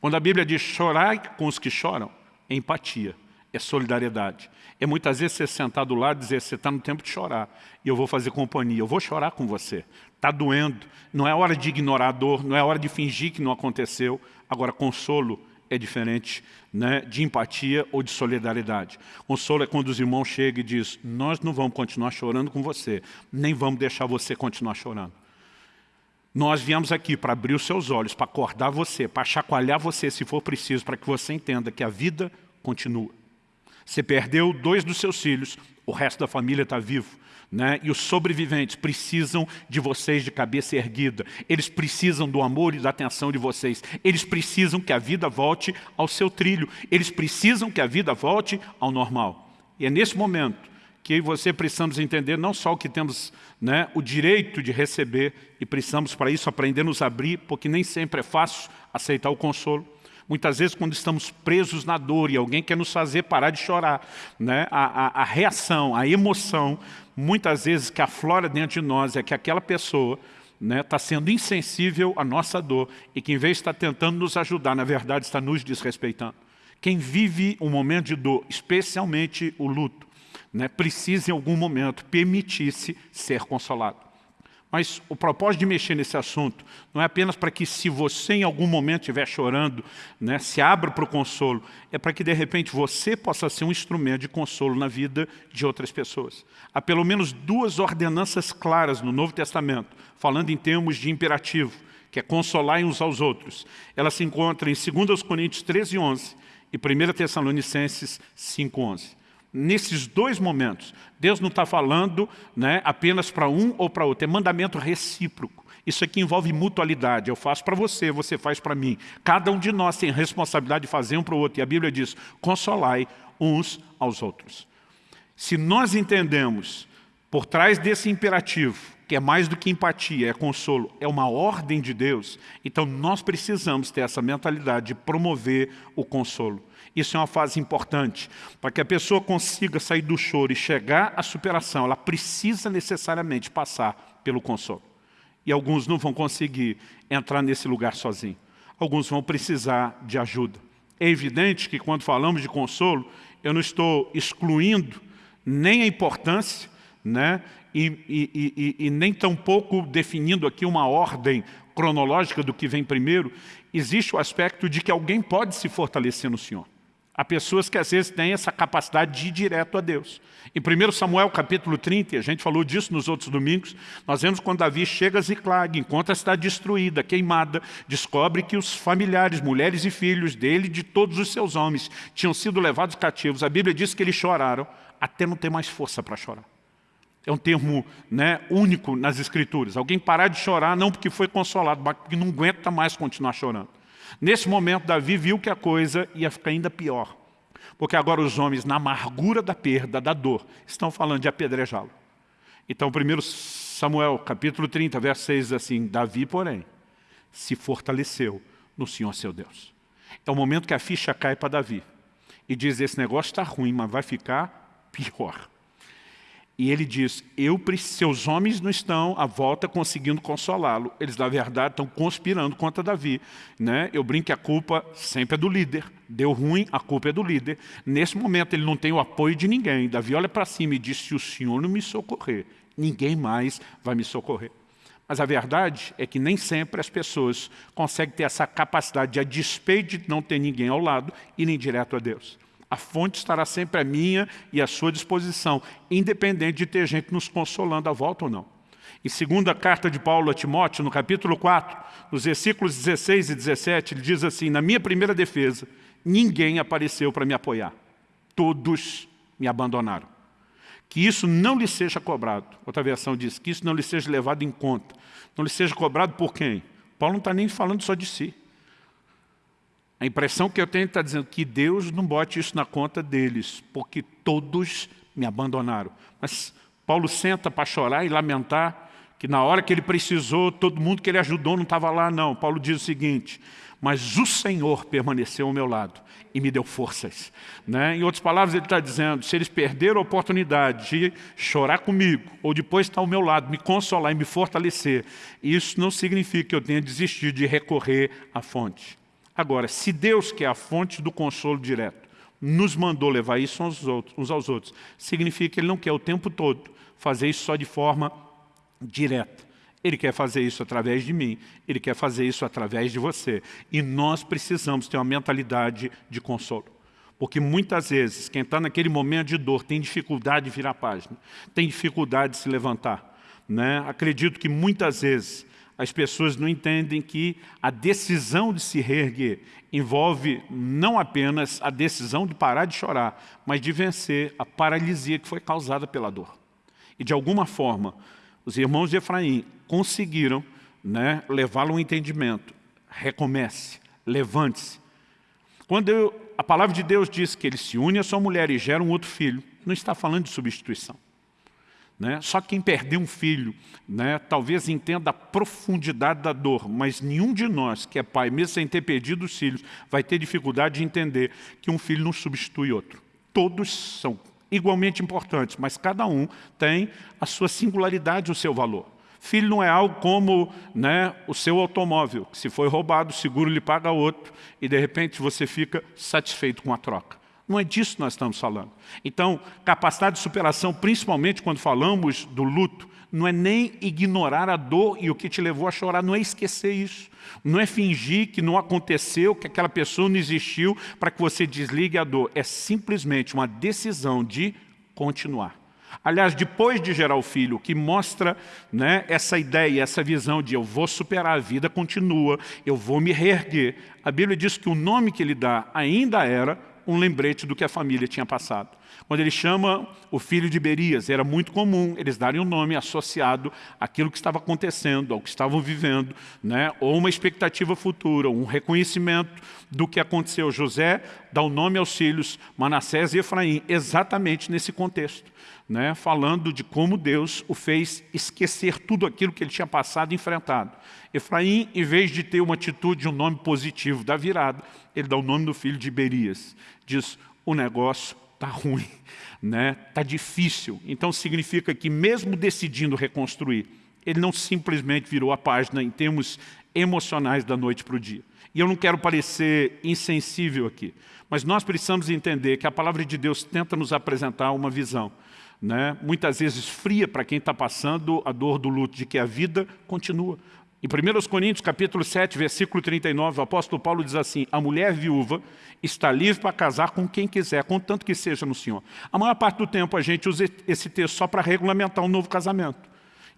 Quando a Bíblia diz chorar com os que choram, é empatia, é solidariedade. É muitas vezes você sentar do lado e dizer, você está no tempo de chorar, e eu vou fazer companhia, eu vou chorar com você. Está doendo, não é hora de ignorar a dor, não é hora de fingir que não aconteceu, Agora, consolo é diferente né, de empatia ou de solidariedade. Consolo é quando os irmãos chegam e dizem, nós não vamos continuar chorando com você, nem vamos deixar você continuar chorando. Nós viemos aqui para abrir os seus olhos, para acordar você, para chacoalhar você se for preciso, para que você entenda que a vida continua. Você perdeu dois dos seus filhos, o resto da família está vivo. Né? E os sobreviventes precisam de vocês de cabeça erguida. Eles precisam do amor e da atenção de vocês. Eles precisam que a vida volte ao seu trilho. Eles precisam que a vida volte ao normal. E é nesse momento que você precisamos entender não só o que temos né, o direito de receber, e precisamos para isso aprender a nos abrir, porque nem sempre é fácil aceitar o consolo, Muitas vezes, quando estamos presos na dor e alguém quer nos fazer parar de chorar, né? a, a, a reação, a emoção, muitas vezes que aflora dentro de nós é que aquela pessoa está né, tá sendo insensível à nossa dor e que, em vez de estar tentando nos ajudar, na verdade está nos desrespeitando. Quem vive um momento de dor, especialmente o luto, né, precisa em algum momento permitir-se ser consolado. Mas o propósito de mexer nesse assunto não é apenas para que se você em algum momento estiver chorando, né, se abra para o consolo, é para que de repente você possa ser um instrumento de consolo na vida de outras pessoas. Há pelo menos duas ordenanças claras no Novo Testamento, falando em termos de imperativo, que é consolar uns aos outros. Elas se encontram em 2 Coríntios 13, 11 e 1 Tessalonicenses 5, 11 nesses dois momentos, Deus não está falando né, apenas para um ou para outro, é mandamento recíproco. Isso aqui envolve mutualidade, eu faço para você, você faz para mim. Cada um de nós tem responsabilidade de fazer um para o outro, e a Bíblia diz, consolai uns aos outros. Se nós entendemos, por trás desse imperativo, que é mais do que empatia, é consolo, é uma ordem de Deus, então nós precisamos ter essa mentalidade de promover o consolo. Isso é uma fase importante. Para que a pessoa consiga sair do choro e chegar à superação, ela precisa necessariamente passar pelo consolo. E alguns não vão conseguir entrar nesse lugar sozinho. Alguns vão precisar de ajuda. É evidente que quando falamos de consolo, eu não estou excluindo nem a importância né? e, e, e, e nem tampouco definindo aqui uma ordem cronológica do que vem primeiro, existe o aspecto de que alguém pode se fortalecer no Senhor. Há pessoas que às vezes têm essa capacidade de ir direto a Deus. Em 1 Samuel capítulo 30, a gente falou disso nos outros domingos, nós vemos quando Davi chega a Ziclag, encontra a cidade destruída, queimada, descobre que os familiares, mulheres e filhos dele, de todos os seus homens, tinham sido levados cativos. A Bíblia diz que eles choraram até não ter mais força para chorar. É um termo né, único nas Escrituras. Alguém parar de chorar não porque foi consolado, mas porque não aguenta mais continuar chorando. Nesse momento, Davi viu que a coisa ia ficar ainda pior. Porque agora os homens, na amargura da perda, da dor, estão falando de apedrejá-lo. Então, 1 Samuel, capítulo 30, verso 6, diz assim, Davi, porém, se fortaleceu no Senhor seu Deus. É o momento que a ficha cai para Davi. E diz, esse negócio está ruim, mas vai ficar pior. E ele diz, eu, seus homens não estão à volta conseguindo consolá-lo. Eles, na verdade, estão conspirando contra Davi. Né? Eu brinco que a culpa sempre é do líder. Deu ruim, a culpa é do líder. Nesse momento, ele não tem o apoio de ninguém. Davi olha para cima e diz, se o Senhor não me socorrer, ninguém mais vai me socorrer. Mas a verdade é que nem sempre as pessoas conseguem ter essa capacidade de, a despeito de não ter ninguém ao lado, irem direto a Deus. A fonte estará sempre à minha e à sua disposição, independente de ter gente nos consolando à volta ou não. Em segunda carta de Paulo a Timóteo, no capítulo 4, nos versículos 16 e 17, ele diz assim, na minha primeira defesa, ninguém apareceu para me apoiar. Todos me abandonaram. Que isso não lhe seja cobrado. Outra versão diz, que isso não lhe seja levado em conta. Não lhe seja cobrado por quem? Paulo não está nem falando só de si. A impressão que eu tenho está dizendo que Deus não bote isso na conta deles, porque todos me abandonaram. Mas Paulo senta para chorar e lamentar que na hora que ele precisou, todo mundo que ele ajudou não estava lá, não. Paulo diz o seguinte, mas o Senhor permaneceu ao meu lado e me deu forças. Né? Em outras palavras, ele está dizendo, se eles perderam a oportunidade de chorar comigo, ou depois estar ao meu lado, me consolar e me fortalecer, isso não significa que eu tenha desistido de recorrer à fonte. Agora, se Deus, que é a fonte do consolo direto, nos mandou levar isso uns aos outros, uns aos outros significa que Ele não quer o tempo todo fazer isso só de forma direta. Ele quer fazer isso através de mim, Ele quer fazer isso através de você. E nós precisamos ter uma mentalidade de consolo. Porque muitas vezes, quem está naquele momento de dor tem dificuldade de virar a página, tem dificuldade de se levantar. Né? Acredito que muitas vezes as pessoas não entendem que a decisão de se reerguer envolve não apenas a decisão de parar de chorar, mas de vencer a paralisia que foi causada pela dor. E de alguma forma, os irmãos de Efraim conseguiram né, levá-lo ao entendimento. Recomece, levante-se. Quando eu, a palavra de Deus diz que ele se une à sua mulher e gera um outro filho, não está falando de substituição. Né? Só quem perdeu um filho, né, talvez entenda a profundidade da dor, mas nenhum de nós que é pai, mesmo sem ter perdido os filhos, vai ter dificuldade de entender que um filho não substitui outro. Todos são igualmente importantes, mas cada um tem a sua singularidade, o seu valor. Filho não é algo como né, o seu automóvel, que se foi roubado, o seguro lhe paga outro, e de repente você fica satisfeito com a troca. Não é disso que nós estamos falando. Então, capacidade de superação, principalmente quando falamos do luto, não é nem ignorar a dor e o que te levou a chorar, não é esquecer isso. Não é fingir que não aconteceu, que aquela pessoa não existiu para que você desligue a dor. É simplesmente uma decisão de continuar. Aliás, depois de gerar o filho, que mostra né, essa ideia, essa visão de eu vou superar, a vida continua, eu vou me reerguer. A Bíblia diz que o nome que ele dá ainda era um lembrete do que a família tinha passado. Quando ele chama o filho de Berias, era muito comum eles darem um nome associado àquilo que estava acontecendo, ao que estavam vivendo, né? ou uma expectativa futura, um reconhecimento do que aconteceu. José dá o nome aos filhos Manassés e Efraim, exatamente nesse contexto. Né, falando de como Deus o fez esquecer tudo aquilo que ele tinha passado e enfrentado. Efraim, em vez de ter uma atitude, um nome positivo da virada, ele dá o nome do filho de Berias. Diz, o negócio está ruim, né? está difícil. Então significa que mesmo decidindo reconstruir, ele não simplesmente virou a página em termos emocionais da noite para o dia. E eu não quero parecer insensível aqui, mas nós precisamos entender que a palavra de Deus tenta nos apresentar uma visão né? muitas vezes fria para quem está passando a dor do luto, de que a vida continua. Em 1 Coríntios, capítulo 7, versículo 39, o apóstolo Paulo diz assim, a mulher viúva está livre para casar com quem quiser, contanto que seja no Senhor. A maior parte do tempo a gente usa esse texto só para regulamentar um novo casamento.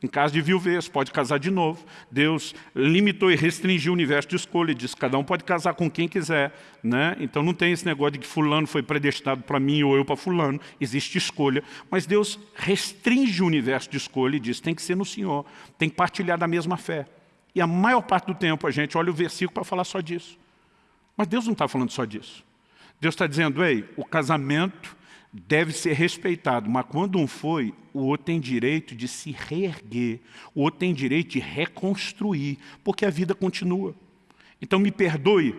Em caso de viuvez, pode casar de novo. Deus limitou e restringiu o universo de escolha, diz cada um pode casar com quem quiser. Né? Então não tem esse negócio de que fulano foi predestinado para mim ou eu para fulano. Existe escolha. Mas Deus restringe o universo de escolha e diz tem que ser no Senhor, tem que partilhar da mesma fé. E a maior parte do tempo a gente olha o versículo para falar só disso. Mas Deus não está falando só disso. Deus está dizendo, ei, o casamento deve ser respeitado, mas quando um foi, o outro tem direito de se reerguer, o outro tem direito de reconstruir, porque a vida continua. Então me perdoe,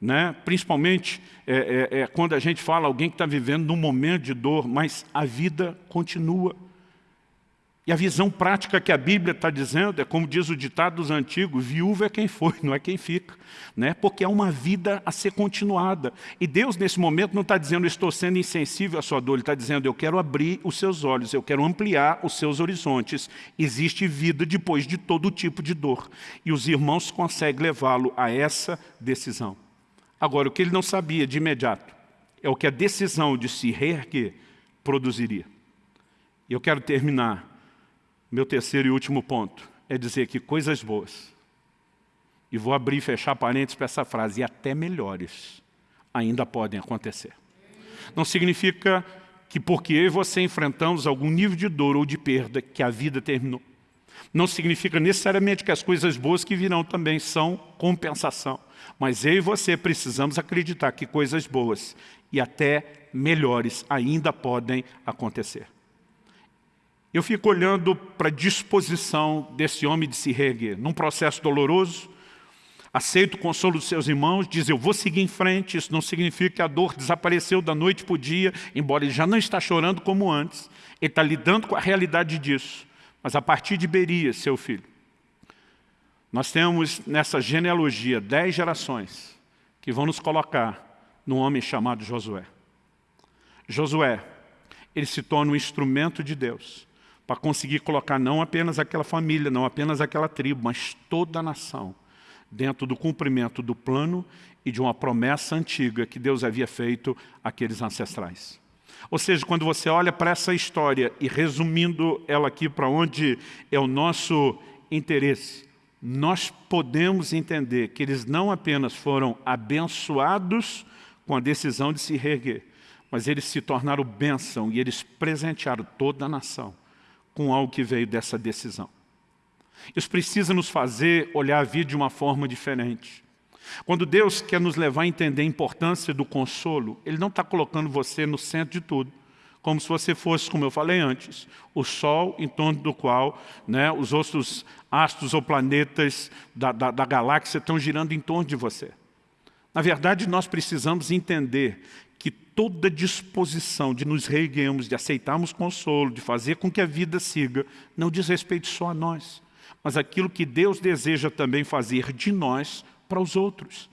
né? principalmente é, é, é, quando a gente fala alguém que está vivendo num momento de dor, mas a vida continua. E a visão prática que a Bíblia está dizendo é, como diz o ditado dos antigos, viúva é quem foi, não é quem fica. Né? Porque é uma vida a ser continuada. E Deus, nesse momento, não está dizendo, estou sendo insensível à sua dor. Ele está dizendo, eu quero abrir os seus olhos, eu quero ampliar os seus horizontes. Existe vida depois de todo tipo de dor. E os irmãos conseguem levá-lo a essa decisão. Agora, o que ele não sabia de imediato é o que a decisão de se reerguer produziria. E eu quero terminar meu terceiro e último ponto é dizer que coisas boas, e vou abrir e fechar parênteses para essa frase, e até melhores, ainda podem acontecer. Não significa que porque eu e você enfrentamos algum nível de dor ou de perda, que a vida terminou. Não significa necessariamente que as coisas boas que virão também são compensação. Mas eu e você precisamos acreditar que coisas boas e até melhores ainda podem acontecer. Eu fico olhando para a disposição desse homem de se reerguer. Num processo doloroso, aceita o consolo dos seus irmãos, diz, eu vou seguir em frente, isso não significa que a dor desapareceu da noite para o dia, embora ele já não está chorando como antes. Ele está lidando com a realidade disso. Mas a partir de Berias, seu filho, nós temos nessa genealogia dez gerações que vão nos colocar num homem chamado Josué. Josué, ele se torna um instrumento de Deus para conseguir colocar não apenas aquela família, não apenas aquela tribo, mas toda a nação dentro do cumprimento do plano e de uma promessa antiga que Deus havia feito àqueles ancestrais. Ou seja, quando você olha para essa história e resumindo ela aqui para onde é o nosso interesse, nós podemos entender que eles não apenas foram abençoados com a decisão de se reerguer, mas eles se tornaram bênção e eles presentearam toda a nação com algo que veio dessa decisão. Isso precisa nos fazer olhar a vida de uma forma diferente. Quando Deus quer nos levar a entender a importância do consolo, Ele não está colocando você no centro de tudo, como se você fosse, como eu falei antes, o Sol em torno do qual né, os outros astros ou planetas da, da, da galáxia estão girando em torno de você. Na verdade, nós precisamos entender toda disposição de nos reerguermos, de aceitarmos consolo, de fazer com que a vida siga, não diz respeito só a nós, mas aquilo que Deus deseja também fazer de nós para os outros.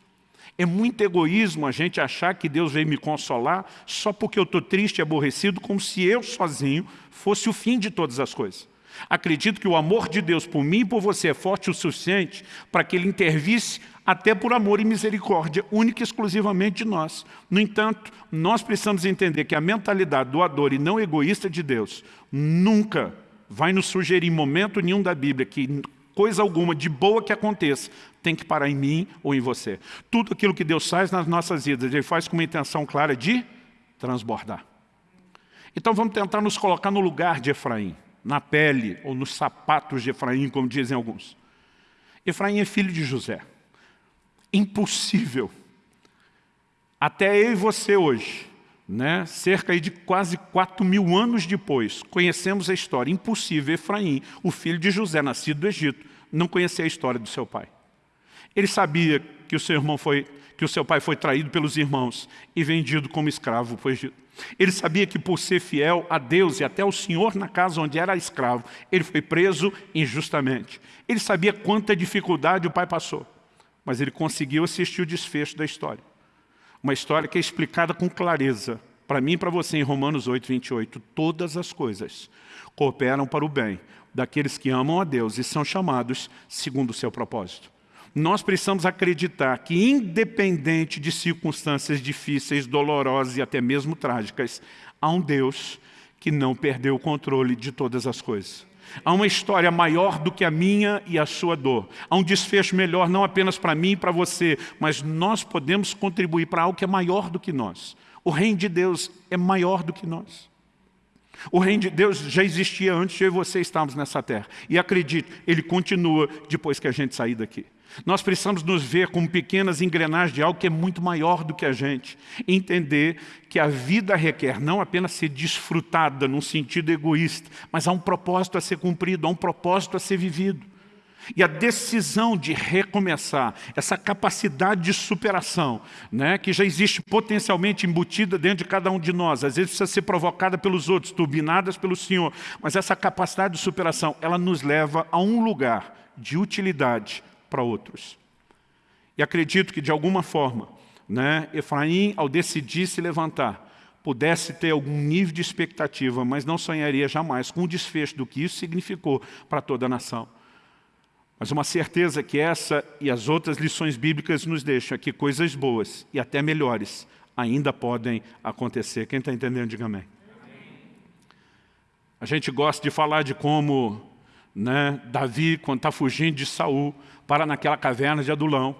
É muito egoísmo a gente achar que Deus veio me consolar só porque eu estou triste e aborrecido, como se eu sozinho fosse o fim de todas as coisas. Acredito que o amor de Deus por mim e por você é forte o suficiente para que Ele intervisse até por amor e misericórdia, única e exclusivamente de nós. No entanto, nós precisamos entender que a mentalidade doadora e não egoísta de Deus nunca vai nos sugerir em momento nenhum da Bíblia que coisa alguma de boa que aconteça tem que parar em mim ou em você. Tudo aquilo que Deus faz nas nossas vidas, Ele faz com uma intenção clara de transbordar. Então vamos tentar nos colocar no lugar de Efraim, na pele ou nos sapatos de Efraim, como dizem alguns. Efraim é filho de José impossível. Até eu e você hoje, né, cerca de quase 4 mil anos depois, conhecemos a história. Impossível Efraim, o filho de José, nascido do Egito, não conhecer a história do seu pai. Ele sabia que o seu irmão foi, que o seu pai foi traído pelos irmãos e vendido como escravo para o Egito. Ele sabia que por ser fiel a Deus e até ao Senhor na casa onde era escravo, ele foi preso injustamente. Ele sabia quanta dificuldade o pai passou mas ele conseguiu assistir o desfecho da história. Uma história que é explicada com clareza para mim e para você em Romanos 8, 28, todas as coisas cooperam para o bem daqueles que amam a Deus e são chamados segundo o seu propósito. Nós precisamos acreditar que, independente de circunstâncias difíceis, dolorosas e até mesmo trágicas, há um Deus que não perdeu o controle de todas as coisas. Há uma história maior do que a minha e a sua dor. Há um desfecho melhor não apenas para mim e para você, mas nós podemos contribuir para algo que é maior do que nós. O reino de Deus é maior do que nós. O reino de Deus já existia antes de eu e você estarmos nessa terra. E acredite, ele continua depois que a gente sair daqui. Nós precisamos nos ver como pequenas engrenagens de algo que é muito maior do que a gente. Entender que a vida requer não apenas ser desfrutada num sentido egoísta, mas há um propósito a ser cumprido, há um propósito a ser vivido. E a decisão de recomeçar, essa capacidade de superação, né, que já existe potencialmente embutida dentro de cada um de nós, às vezes precisa ser provocada pelos outros, turbinadas pelo Senhor, mas essa capacidade de superação, ela nos leva a um lugar de utilidade para outros. E acredito que, de alguma forma, né, Efraim, ao decidir se levantar, pudesse ter algum nível de expectativa, mas não sonharia jamais com o desfecho do que isso significou para toda a nação. Mas uma certeza que essa e as outras lições bíblicas nos deixam é que coisas boas e até melhores ainda podem acontecer. Quem está entendendo, diga amém. A gente gosta de falar de como né, Davi, quando está fugindo de Saul, para naquela caverna de Adulão.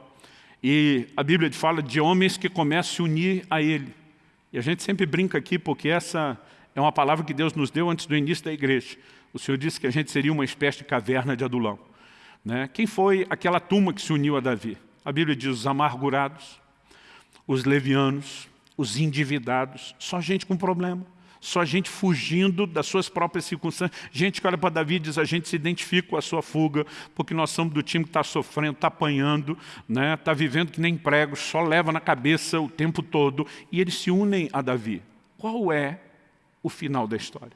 E a Bíblia fala de homens que começam a se unir a ele. E a gente sempre brinca aqui porque essa é uma palavra que Deus nos deu antes do início da igreja. O Senhor disse que a gente seria uma espécie de caverna de Adulão. Né? Quem foi aquela turma que se uniu a Davi? A Bíblia diz os amargurados, os levianos, os endividados, só gente com problema. Só gente fugindo das suas próprias circunstâncias. Gente que olha para Davi e diz, a gente se identifica com a sua fuga, porque nós somos do time que está sofrendo, está apanhando, está né? Tá vivendo que nem pregos, só leva na cabeça o tempo todo. E eles se unem a Davi. Qual é o final da história?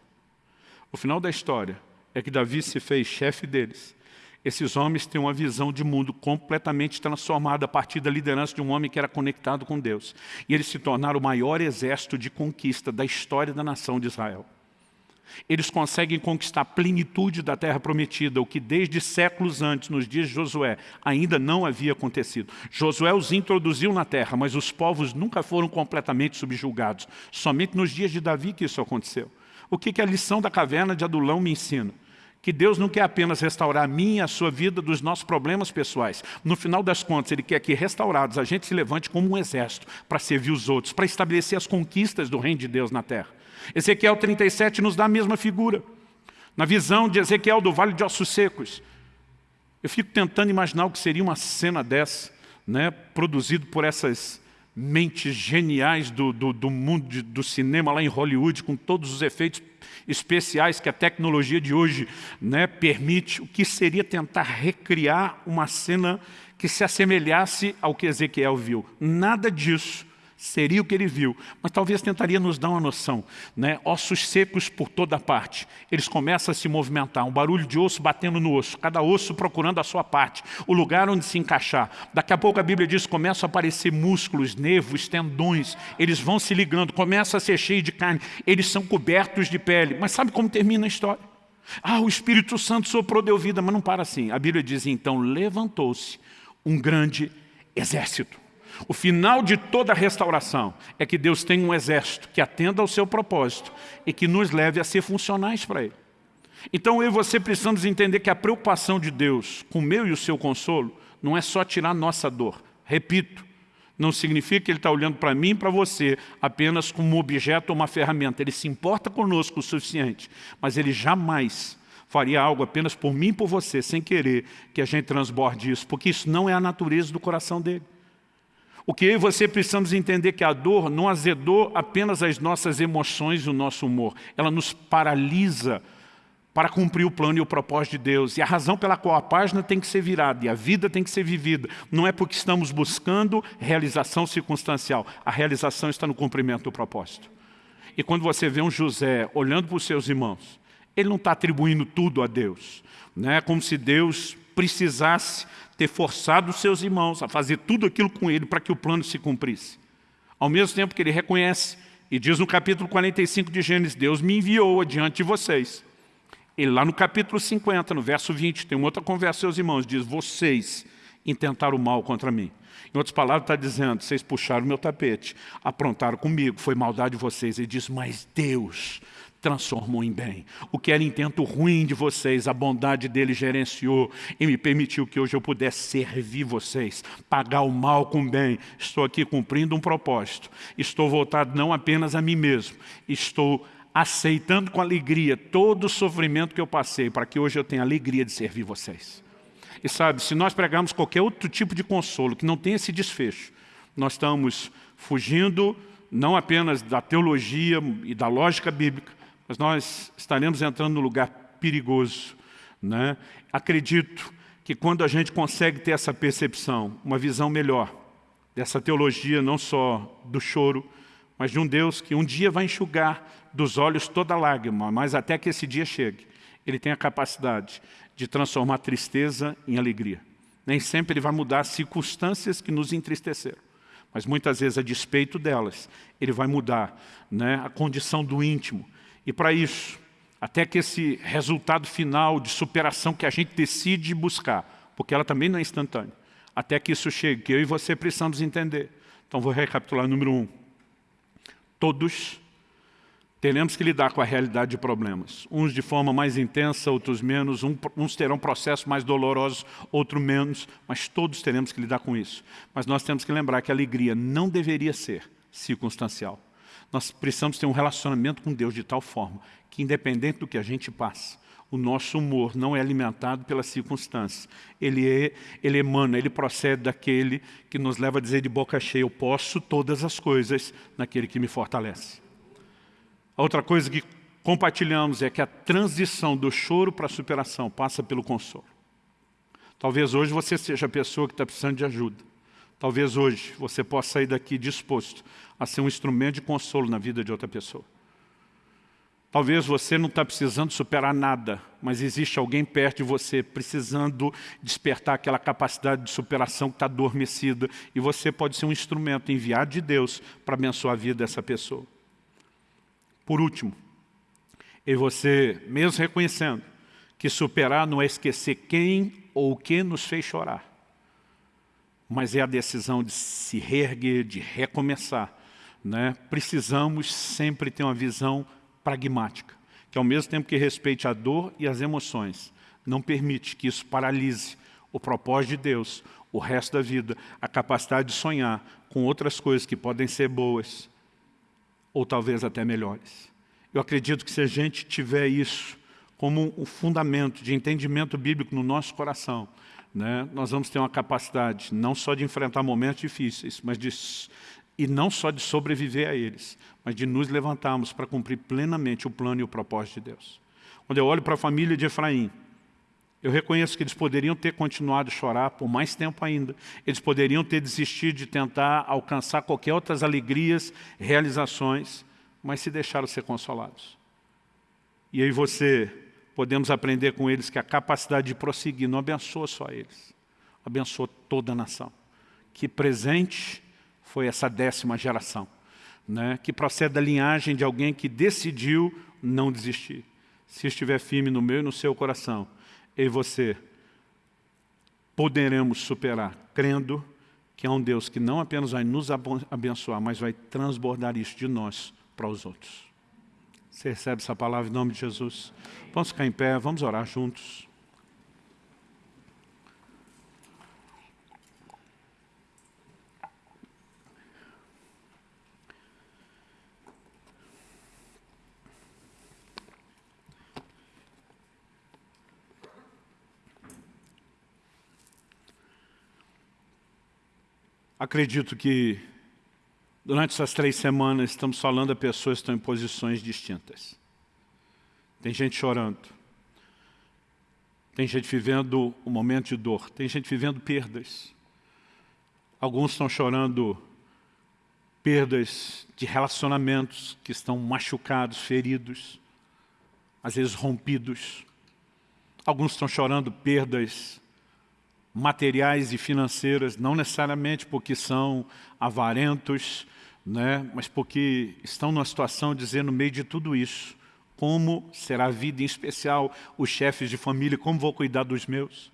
O final da história é que Davi se fez chefe deles esses homens têm uma visão de mundo completamente transformada a partir da liderança de um homem que era conectado com Deus. E eles se tornaram o maior exército de conquista da história da nação de Israel. Eles conseguem conquistar a plenitude da terra prometida, o que desde séculos antes, nos dias de Josué, ainda não havia acontecido. Josué os introduziu na terra, mas os povos nunca foram completamente subjugados. Somente nos dias de Davi que isso aconteceu. O que, que a lição da caverna de Adulão me ensina? Que Deus não quer apenas restaurar a minha, a sua vida, dos nossos problemas pessoais. No final das contas, Ele quer que, restaurados, a gente se levante como um exército para servir os outros, para estabelecer as conquistas do reino de Deus na terra. Ezequiel 37 nos dá a mesma figura. Na visão de Ezequiel do Vale de Ossos Secos. Eu fico tentando imaginar o que seria uma cena dessa, né, produzido por essas mentes geniais do, do, do mundo de, do cinema lá em Hollywood, com todos os efeitos especiais que a tecnologia de hoje né, permite, o que seria tentar recriar uma cena que se assemelhasse ao que Ezequiel viu. Nada disso seria o que ele viu, mas talvez tentaria nos dar uma noção. Né? Ossos secos por toda parte, eles começam a se movimentar, um barulho de osso batendo no osso, cada osso procurando a sua parte, o lugar onde se encaixar. Daqui a pouco a Bíblia diz, começam a aparecer músculos, nervos, tendões, eles vão se ligando, começa a ser cheio de carne, eles são cobertos de pele. Mas sabe como termina a história? Ah, o Espírito Santo soprou, deu vida, mas não para assim. A Bíblia diz, então, levantou-se um grande exército. O final de toda restauração é que Deus tem um exército que atenda ao seu propósito e que nos leve a ser funcionais para Ele. Então eu e você precisamos entender que a preocupação de Deus com o meu e o seu consolo não é só tirar nossa dor. Repito, não significa que Ele está olhando para mim e para você apenas como um objeto ou uma ferramenta. Ele se importa conosco o suficiente, mas Ele jamais faria algo apenas por mim e por você, sem querer que a gente transborde isso, porque isso não é a natureza do coração dele. O que eu e você precisamos entender que a dor não azedou apenas as nossas emoções e o nosso humor. Ela nos paralisa para cumprir o plano e o propósito de Deus. E a razão pela qual a página tem que ser virada e a vida tem que ser vivida não é porque estamos buscando realização circunstancial. A realização está no cumprimento do propósito. E quando você vê um José olhando para os seus irmãos, ele não está atribuindo tudo a Deus. Não é como se Deus precisasse ter forçado seus irmãos a fazer tudo aquilo com ele para que o plano se cumprisse. Ao mesmo tempo que ele reconhece E diz no capítulo 45 de Gênesis, Deus me enviou adiante de vocês. E lá no capítulo 50, no verso 20, tem uma outra conversa, seus irmãos, diz, vocês intentaram o mal contra mim. Em outras palavras, está dizendo, vocês puxaram meu tapete, aprontaram comigo, foi maldade de vocês. Ele diz, mas Deus transformou em bem. O que era intento ruim de vocês, a bondade dele gerenciou e me permitiu que hoje eu pudesse servir vocês, pagar o mal com o bem. Estou aqui cumprindo um propósito. Estou voltado não apenas a mim mesmo, estou aceitando com alegria todo o sofrimento que eu passei, para que hoje eu tenha alegria de servir vocês. E sabe, se nós pregarmos qualquer outro tipo de consolo que não tenha esse desfecho, nós estamos fugindo não apenas da teologia e da lógica bíblica, mas nós estaremos entrando num lugar perigoso. Né? Acredito que quando a gente consegue ter essa percepção, uma visão melhor dessa teologia, não só do choro, mas de um Deus que um dia vai enxugar dos olhos toda lágrima, mas até que esse dia chegue, Ele tem a capacidade de transformar tristeza em alegria. Nem sempre Ele vai mudar as circunstâncias que nos entristeceram, mas muitas vezes, a despeito delas, Ele vai mudar né, a condição do íntimo. E para isso, até que esse resultado final de superação que a gente decide buscar, porque ela também não é instantânea, até que isso chegue, que eu e você precisamos entender. Então vou recapitular número um. Todos teremos que lidar com a realidade de problemas. Uns de forma mais intensa, outros menos. uns terão processos mais dolorosos, outros menos. Mas todos teremos que lidar com isso. Mas nós temos que lembrar que a alegria não deveria ser circunstancial. Nós precisamos ter um relacionamento com Deus de tal forma que, independente do que a gente passa, o nosso humor não é alimentado pelas circunstâncias. Ele, é, ele emana, ele procede daquele que nos leva a dizer de boca cheia, eu posso todas as coisas naquele que me fortalece. A outra coisa que compartilhamos é que a transição do choro para a superação passa pelo consolo. Talvez hoje você seja a pessoa que está precisando de ajuda. Talvez hoje você possa sair daqui disposto a ser um instrumento de consolo na vida de outra pessoa. Talvez você não está precisando superar nada, mas existe alguém perto de você precisando despertar aquela capacidade de superação que está adormecida e você pode ser um instrumento enviado de Deus para abençoar a vida dessa pessoa. Por último, e você, mesmo reconhecendo que superar não é esquecer quem ou o que nos fez chorar, mas é a decisão de se reerguer, de recomeçar. Né? Precisamos sempre ter uma visão pragmática, que ao mesmo tempo que respeite a dor e as emoções, não permite que isso paralise o propósito de Deus, o resto da vida, a capacidade de sonhar com outras coisas que podem ser boas, ou talvez até melhores. Eu acredito que se a gente tiver isso como um fundamento de entendimento bíblico no nosso coração, né, nós vamos ter uma capacidade não só de enfrentar momentos difíceis, mas de, e não só de sobreviver a eles, mas de nos levantarmos para cumprir plenamente o plano e o propósito de Deus. Quando eu olho para a família de Efraim, eu reconheço que eles poderiam ter continuado a chorar por mais tempo ainda. Eles poderiam ter desistido de tentar alcançar qualquer outras alegrias, realizações, mas se deixaram ser consolados. E aí você, podemos aprender com eles que a capacidade de prosseguir não abençoa só eles, abençoa toda a nação. Que presente foi essa décima geração, né? que procede da linhagem de alguém que decidiu não desistir. Se estiver firme no meu e no seu coração, eu e você poderemos superar, crendo que há um Deus que não apenas vai nos abençoar, mas vai transbordar isso de nós para os outros. Você recebe essa palavra em nome de Jesus? Vamos ficar em pé, vamos orar juntos. Acredito que durante essas três semanas estamos falando a pessoas que estão em posições distintas. Tem gente chorando. Tem gente vivendo um momento de dor. Tem gente vivendo perdas. Alguns estão chorando perdas de relacionamentos que estão machucados, feridos, às vezes rompidos. Alguns estão chorando perdas materiais e financeiras, não necessariamente porque são avarentos, né? mas porque estão numa situação dizendo no meio de tudo isso, como será a vida, em especial os chefes de família, como vou cuidar dos meus?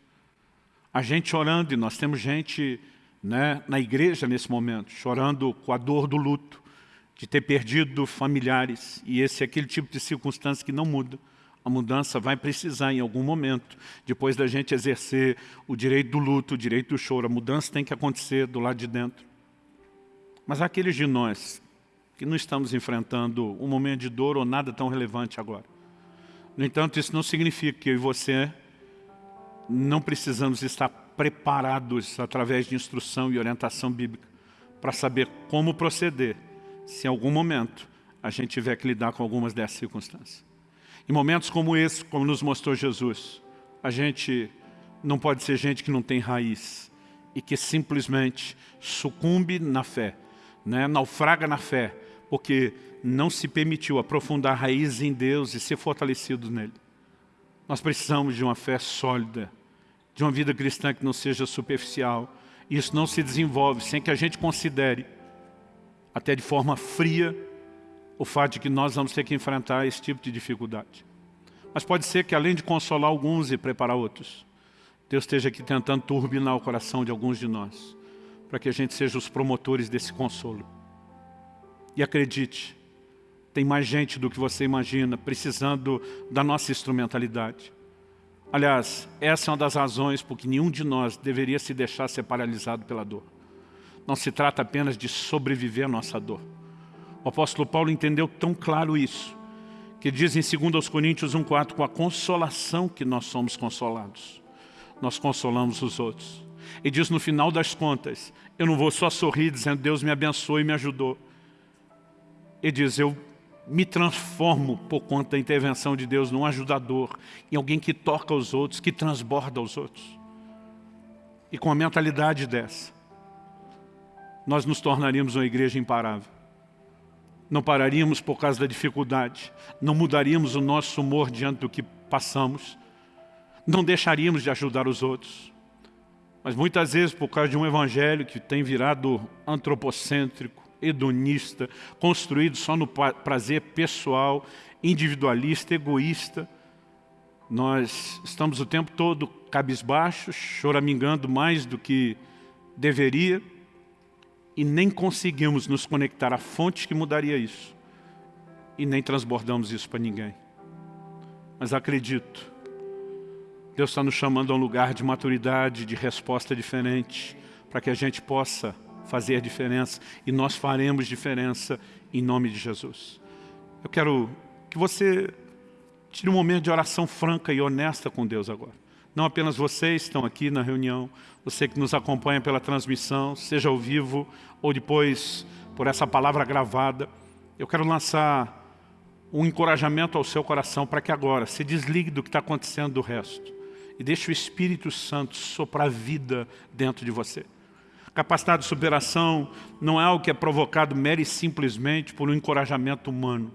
A gente chorando, e nós temos gente né, na igreja nesse momento, chorando com a dor do luto, de ter perdido familiares, e esse é aquele tipo de circunstância que não muda. A mudança vai precisar em algum momento, depois da gente exercer o direito do luto, o direito do choro. A mudança tem que acontecer do lado de dentro. Mas aqueles de nós que não estamos enfrentando um momento de dor ou nada tão relevante agora. No entanto, isso não significa que eu e você não precisamos estar preparados através de instrução e orientação bíblica para saber como proceder se em algum momento a gente tiver que lidar com algumas dessas circunstâncias. Em momentos como esse, como nos mostrou Jesus, a gente não pode ser gente que não tem raiz e que simplesmente sucumbe na fé, né? naufraga na fé, porque não se permitiu aprofundar raízes em Deus e ser fortalecido nele. Nós precisamos de uma fé sólida, de uma vida cristã que não seja superficial. Isso não se desenvolve sem que a gente considere, até de forma fria, o fato de que nós vamos ter que enfrentar esse tipo de dificuldade. Mas pode ser que além de consolar alguns e preparar outros, Deus esteja aqui tentando turbinar o coração de alguns de nós, para que a gente seja os promotores desse consolo. E acredite, tem mais gente do que você imagina precisando da nossa instrumentalidade. Aliás, essa é uma das razões por que nenhum de nós deveria se deixar ser paralisado pela dor. Não se trata apenas de sobreviver à nossa dor. O apóstolo Paulo entendeu tão claro isso, que diz em 2 Coríntios 1,4, com a consolação que nós somos consolados. Nós consolamos os outros. E diz no final das contas, eu não vou só sorrir dizendo Deus me abençoou e me ajudou. Ele diz, eu me transformo por conta da intervenção de Deus num ajudador, em alguém que toca os outros, que transborda os outros. E com a mentalidade dessa, nós nos tornaríamos uma igreja imparável. Não pararíamos por causa da dificuldade, não mudaríamos o nosso humor diante do que passamos, não deixaríamos de ajudar os outros. Mas muitas vezes, por causa de um evangelho que tem virado antropocêntrico, hedonista, construído só no prazer pessoal, individualista, egoísta. Nós estamos o tempo todo cabisbaixos, choramingando mais do que deveria e nem conseguimos nos conectar à fonte que mudaria isso. E nem transbordamos isso para ninguém. Mas acredito, Deus está nos chamando a um lugar de maturidade, de resposta diferente, para que a gente possa fazer diferença e nós faremos diferença em nome de Jesus. Eu quero que você tire um momento de oração franca e honesta com Deus agora. Não apenas vocês estão aqui na reunião, você que nos acompanha pela transmissão, seja ao vivo ou depois por essa palavra gravada. Eu quero lançar um encorajamento ao seu coração para que agora se desligue do que está acontecendo do resto e deixe o Espírito Santo soprar vida dentro de você. Capacidade de superação não é algo que é provocado mero e simplesmente por um encorajamento humano.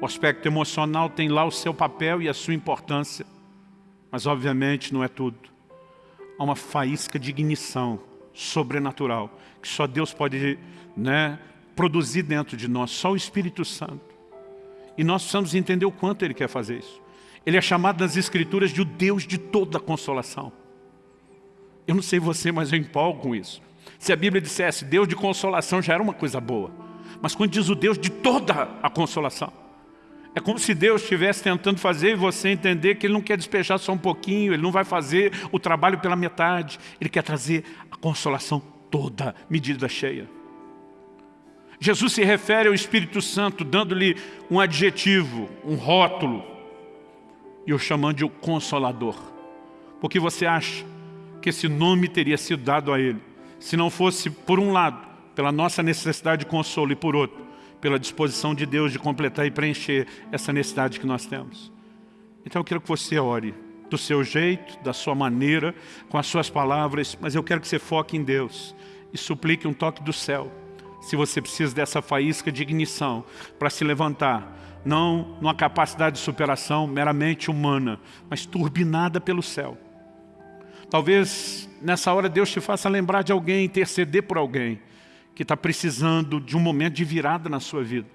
O aspecto emocional tem lá o seu papel e a sua importância, mas obviamente não é tudo. Há uma faísca de ignição sobrenatural que só Deus pode né, produzir dentro de nós, só o Espírito Santo. E nós precisamos entender o quanto Ele quer fazer isso. Ele é chamado nas Escrituras de o Deus de toda consolação. Eu não sei você, mas eu empolgo com isso. Se a Bíblia dissesse Deus de consolação já era uma coisa boa. Mas quando diz o Deus de toda a consolação, é como se Deus estivesse tentando fazer você entender que Ele não quer despejar só um pouquinho, Ele não vai fazer o trabalho pela metade, Ele quer trazer a consolação toda, medida cheia. Jesus se refere ao Espírito Santo, dando-lhe um adjetivo, um rótulo, e o chamando de o Consolador. Porque você acha que esse nome teria sido dado a ele, se não fosse, por um lado, pela nossa necessidade de consolo e por outro, pela disposição de Deus de completar e preencher essa necessidade que nós temos. Então eu quero que você ore do seu jeito, da sua maneira, com as suas palavras, mas eu quero que você foque em Deus e suplique um toque do céu. Se você precisa dessa faísca de ignição para se levantar, não numa capacidade de superação meramente humana, mas turbinada pelo céu. Talvez nessa hora Deus te faça lembrar de alguém, interceder por alguém, que está precisando de um momento de virada na sua vida.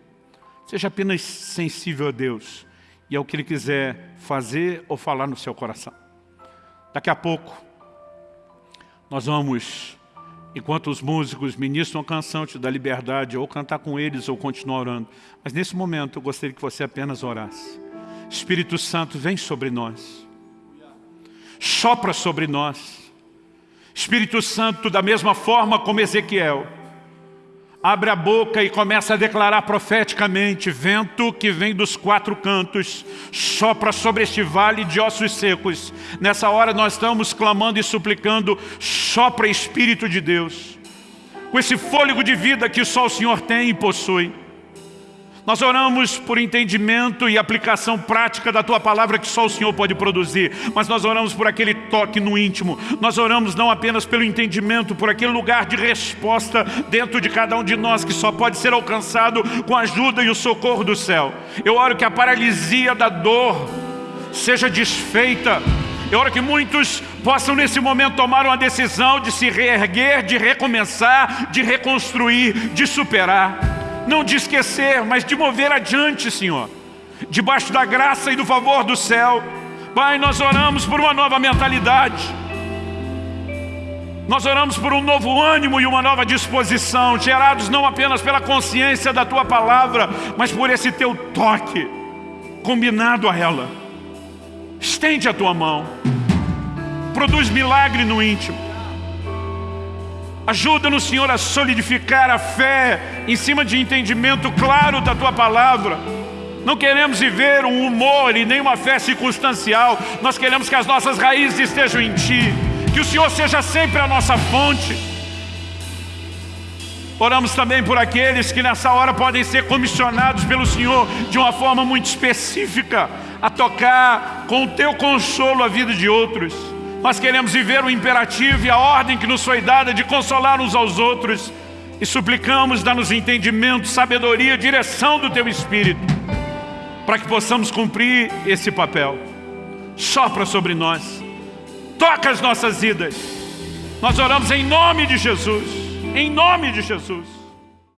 Seja apenas sensível a Deus e ao que Ele quiser fazer ou falar no seu coração. Daqui a pouco, nós vamos, enquanto os músicos ministram a canção, te dá liberdade, ou cantar com eles, ou continuar orando. Mas nesse momento, eu gostaria que você apenas orasse. Espírito Santo, vem sobre nós. Sopra sobre nós. Espírito Santo, da mesma forma como Ezequiel, abre a boca e começa a declarar profeticamente, vento que vem dos quatro cantos, sopra sobre este vale de ossos secos. Nessa hora nós estamos clamando e suplicando, sopra Espírito de Deus, com esse fôlego de vida que só o Senhor tem e possui. Nós oramos por entendimento e aplicação prática da Tua palavra que só o Senhor pode produzir. Mas nós oramos por aquele toque no íntimo. Nós oramos não apenas pelo entendimento, por aquele lugar de resposta dentro de cada um de nós que só pode ser alcançado com a ajuda e o socorro do céu. Eu oro que a paralisia da dor seja desfeita eu oro que muitos possam nesse momento tomar uma decisão de se reerguer, de recomeçar, de reconstruir, de superar não de esquecer, mas de mover adiante, Senhor. Debaixo da graça e do favor do céu. Pai, nós oramos por uma nova mentalidade. Nós oramos por um novo ânimo e uma nova disposição, gerados não apenas pela consciência da Tua palavra, mas por esse Teu toque, combinado a ela. Estende a Tua mão, produz milagre no íntimo. Ajuda-nos, Senhor, a solidificar a fé em cima de entendimento claro da Tua Palavra. Não queremos viver um humor e nem uma fé circunstancial. Nós queremos que as nossas raízes estejam em Ti. Que o Senhor seja sempre a nossa fonte. Oramos também por aqueles que nessa hora podem ser comissionados pelo Senhor de uma forma muito específica a tocar com o Teu consolo a vida de outros. Nós queremos viver o imperativo e a ordem que nos foi dada de consolar uns aos outros e suplicamos, dá-nos entendimento, sabedoria, direção do Teu Espírito para que possamos cumprir esse papel. Sopra sobre nós, toca as nossas vidas. Nós oramos em nome de Jesus, em nome de Jesus.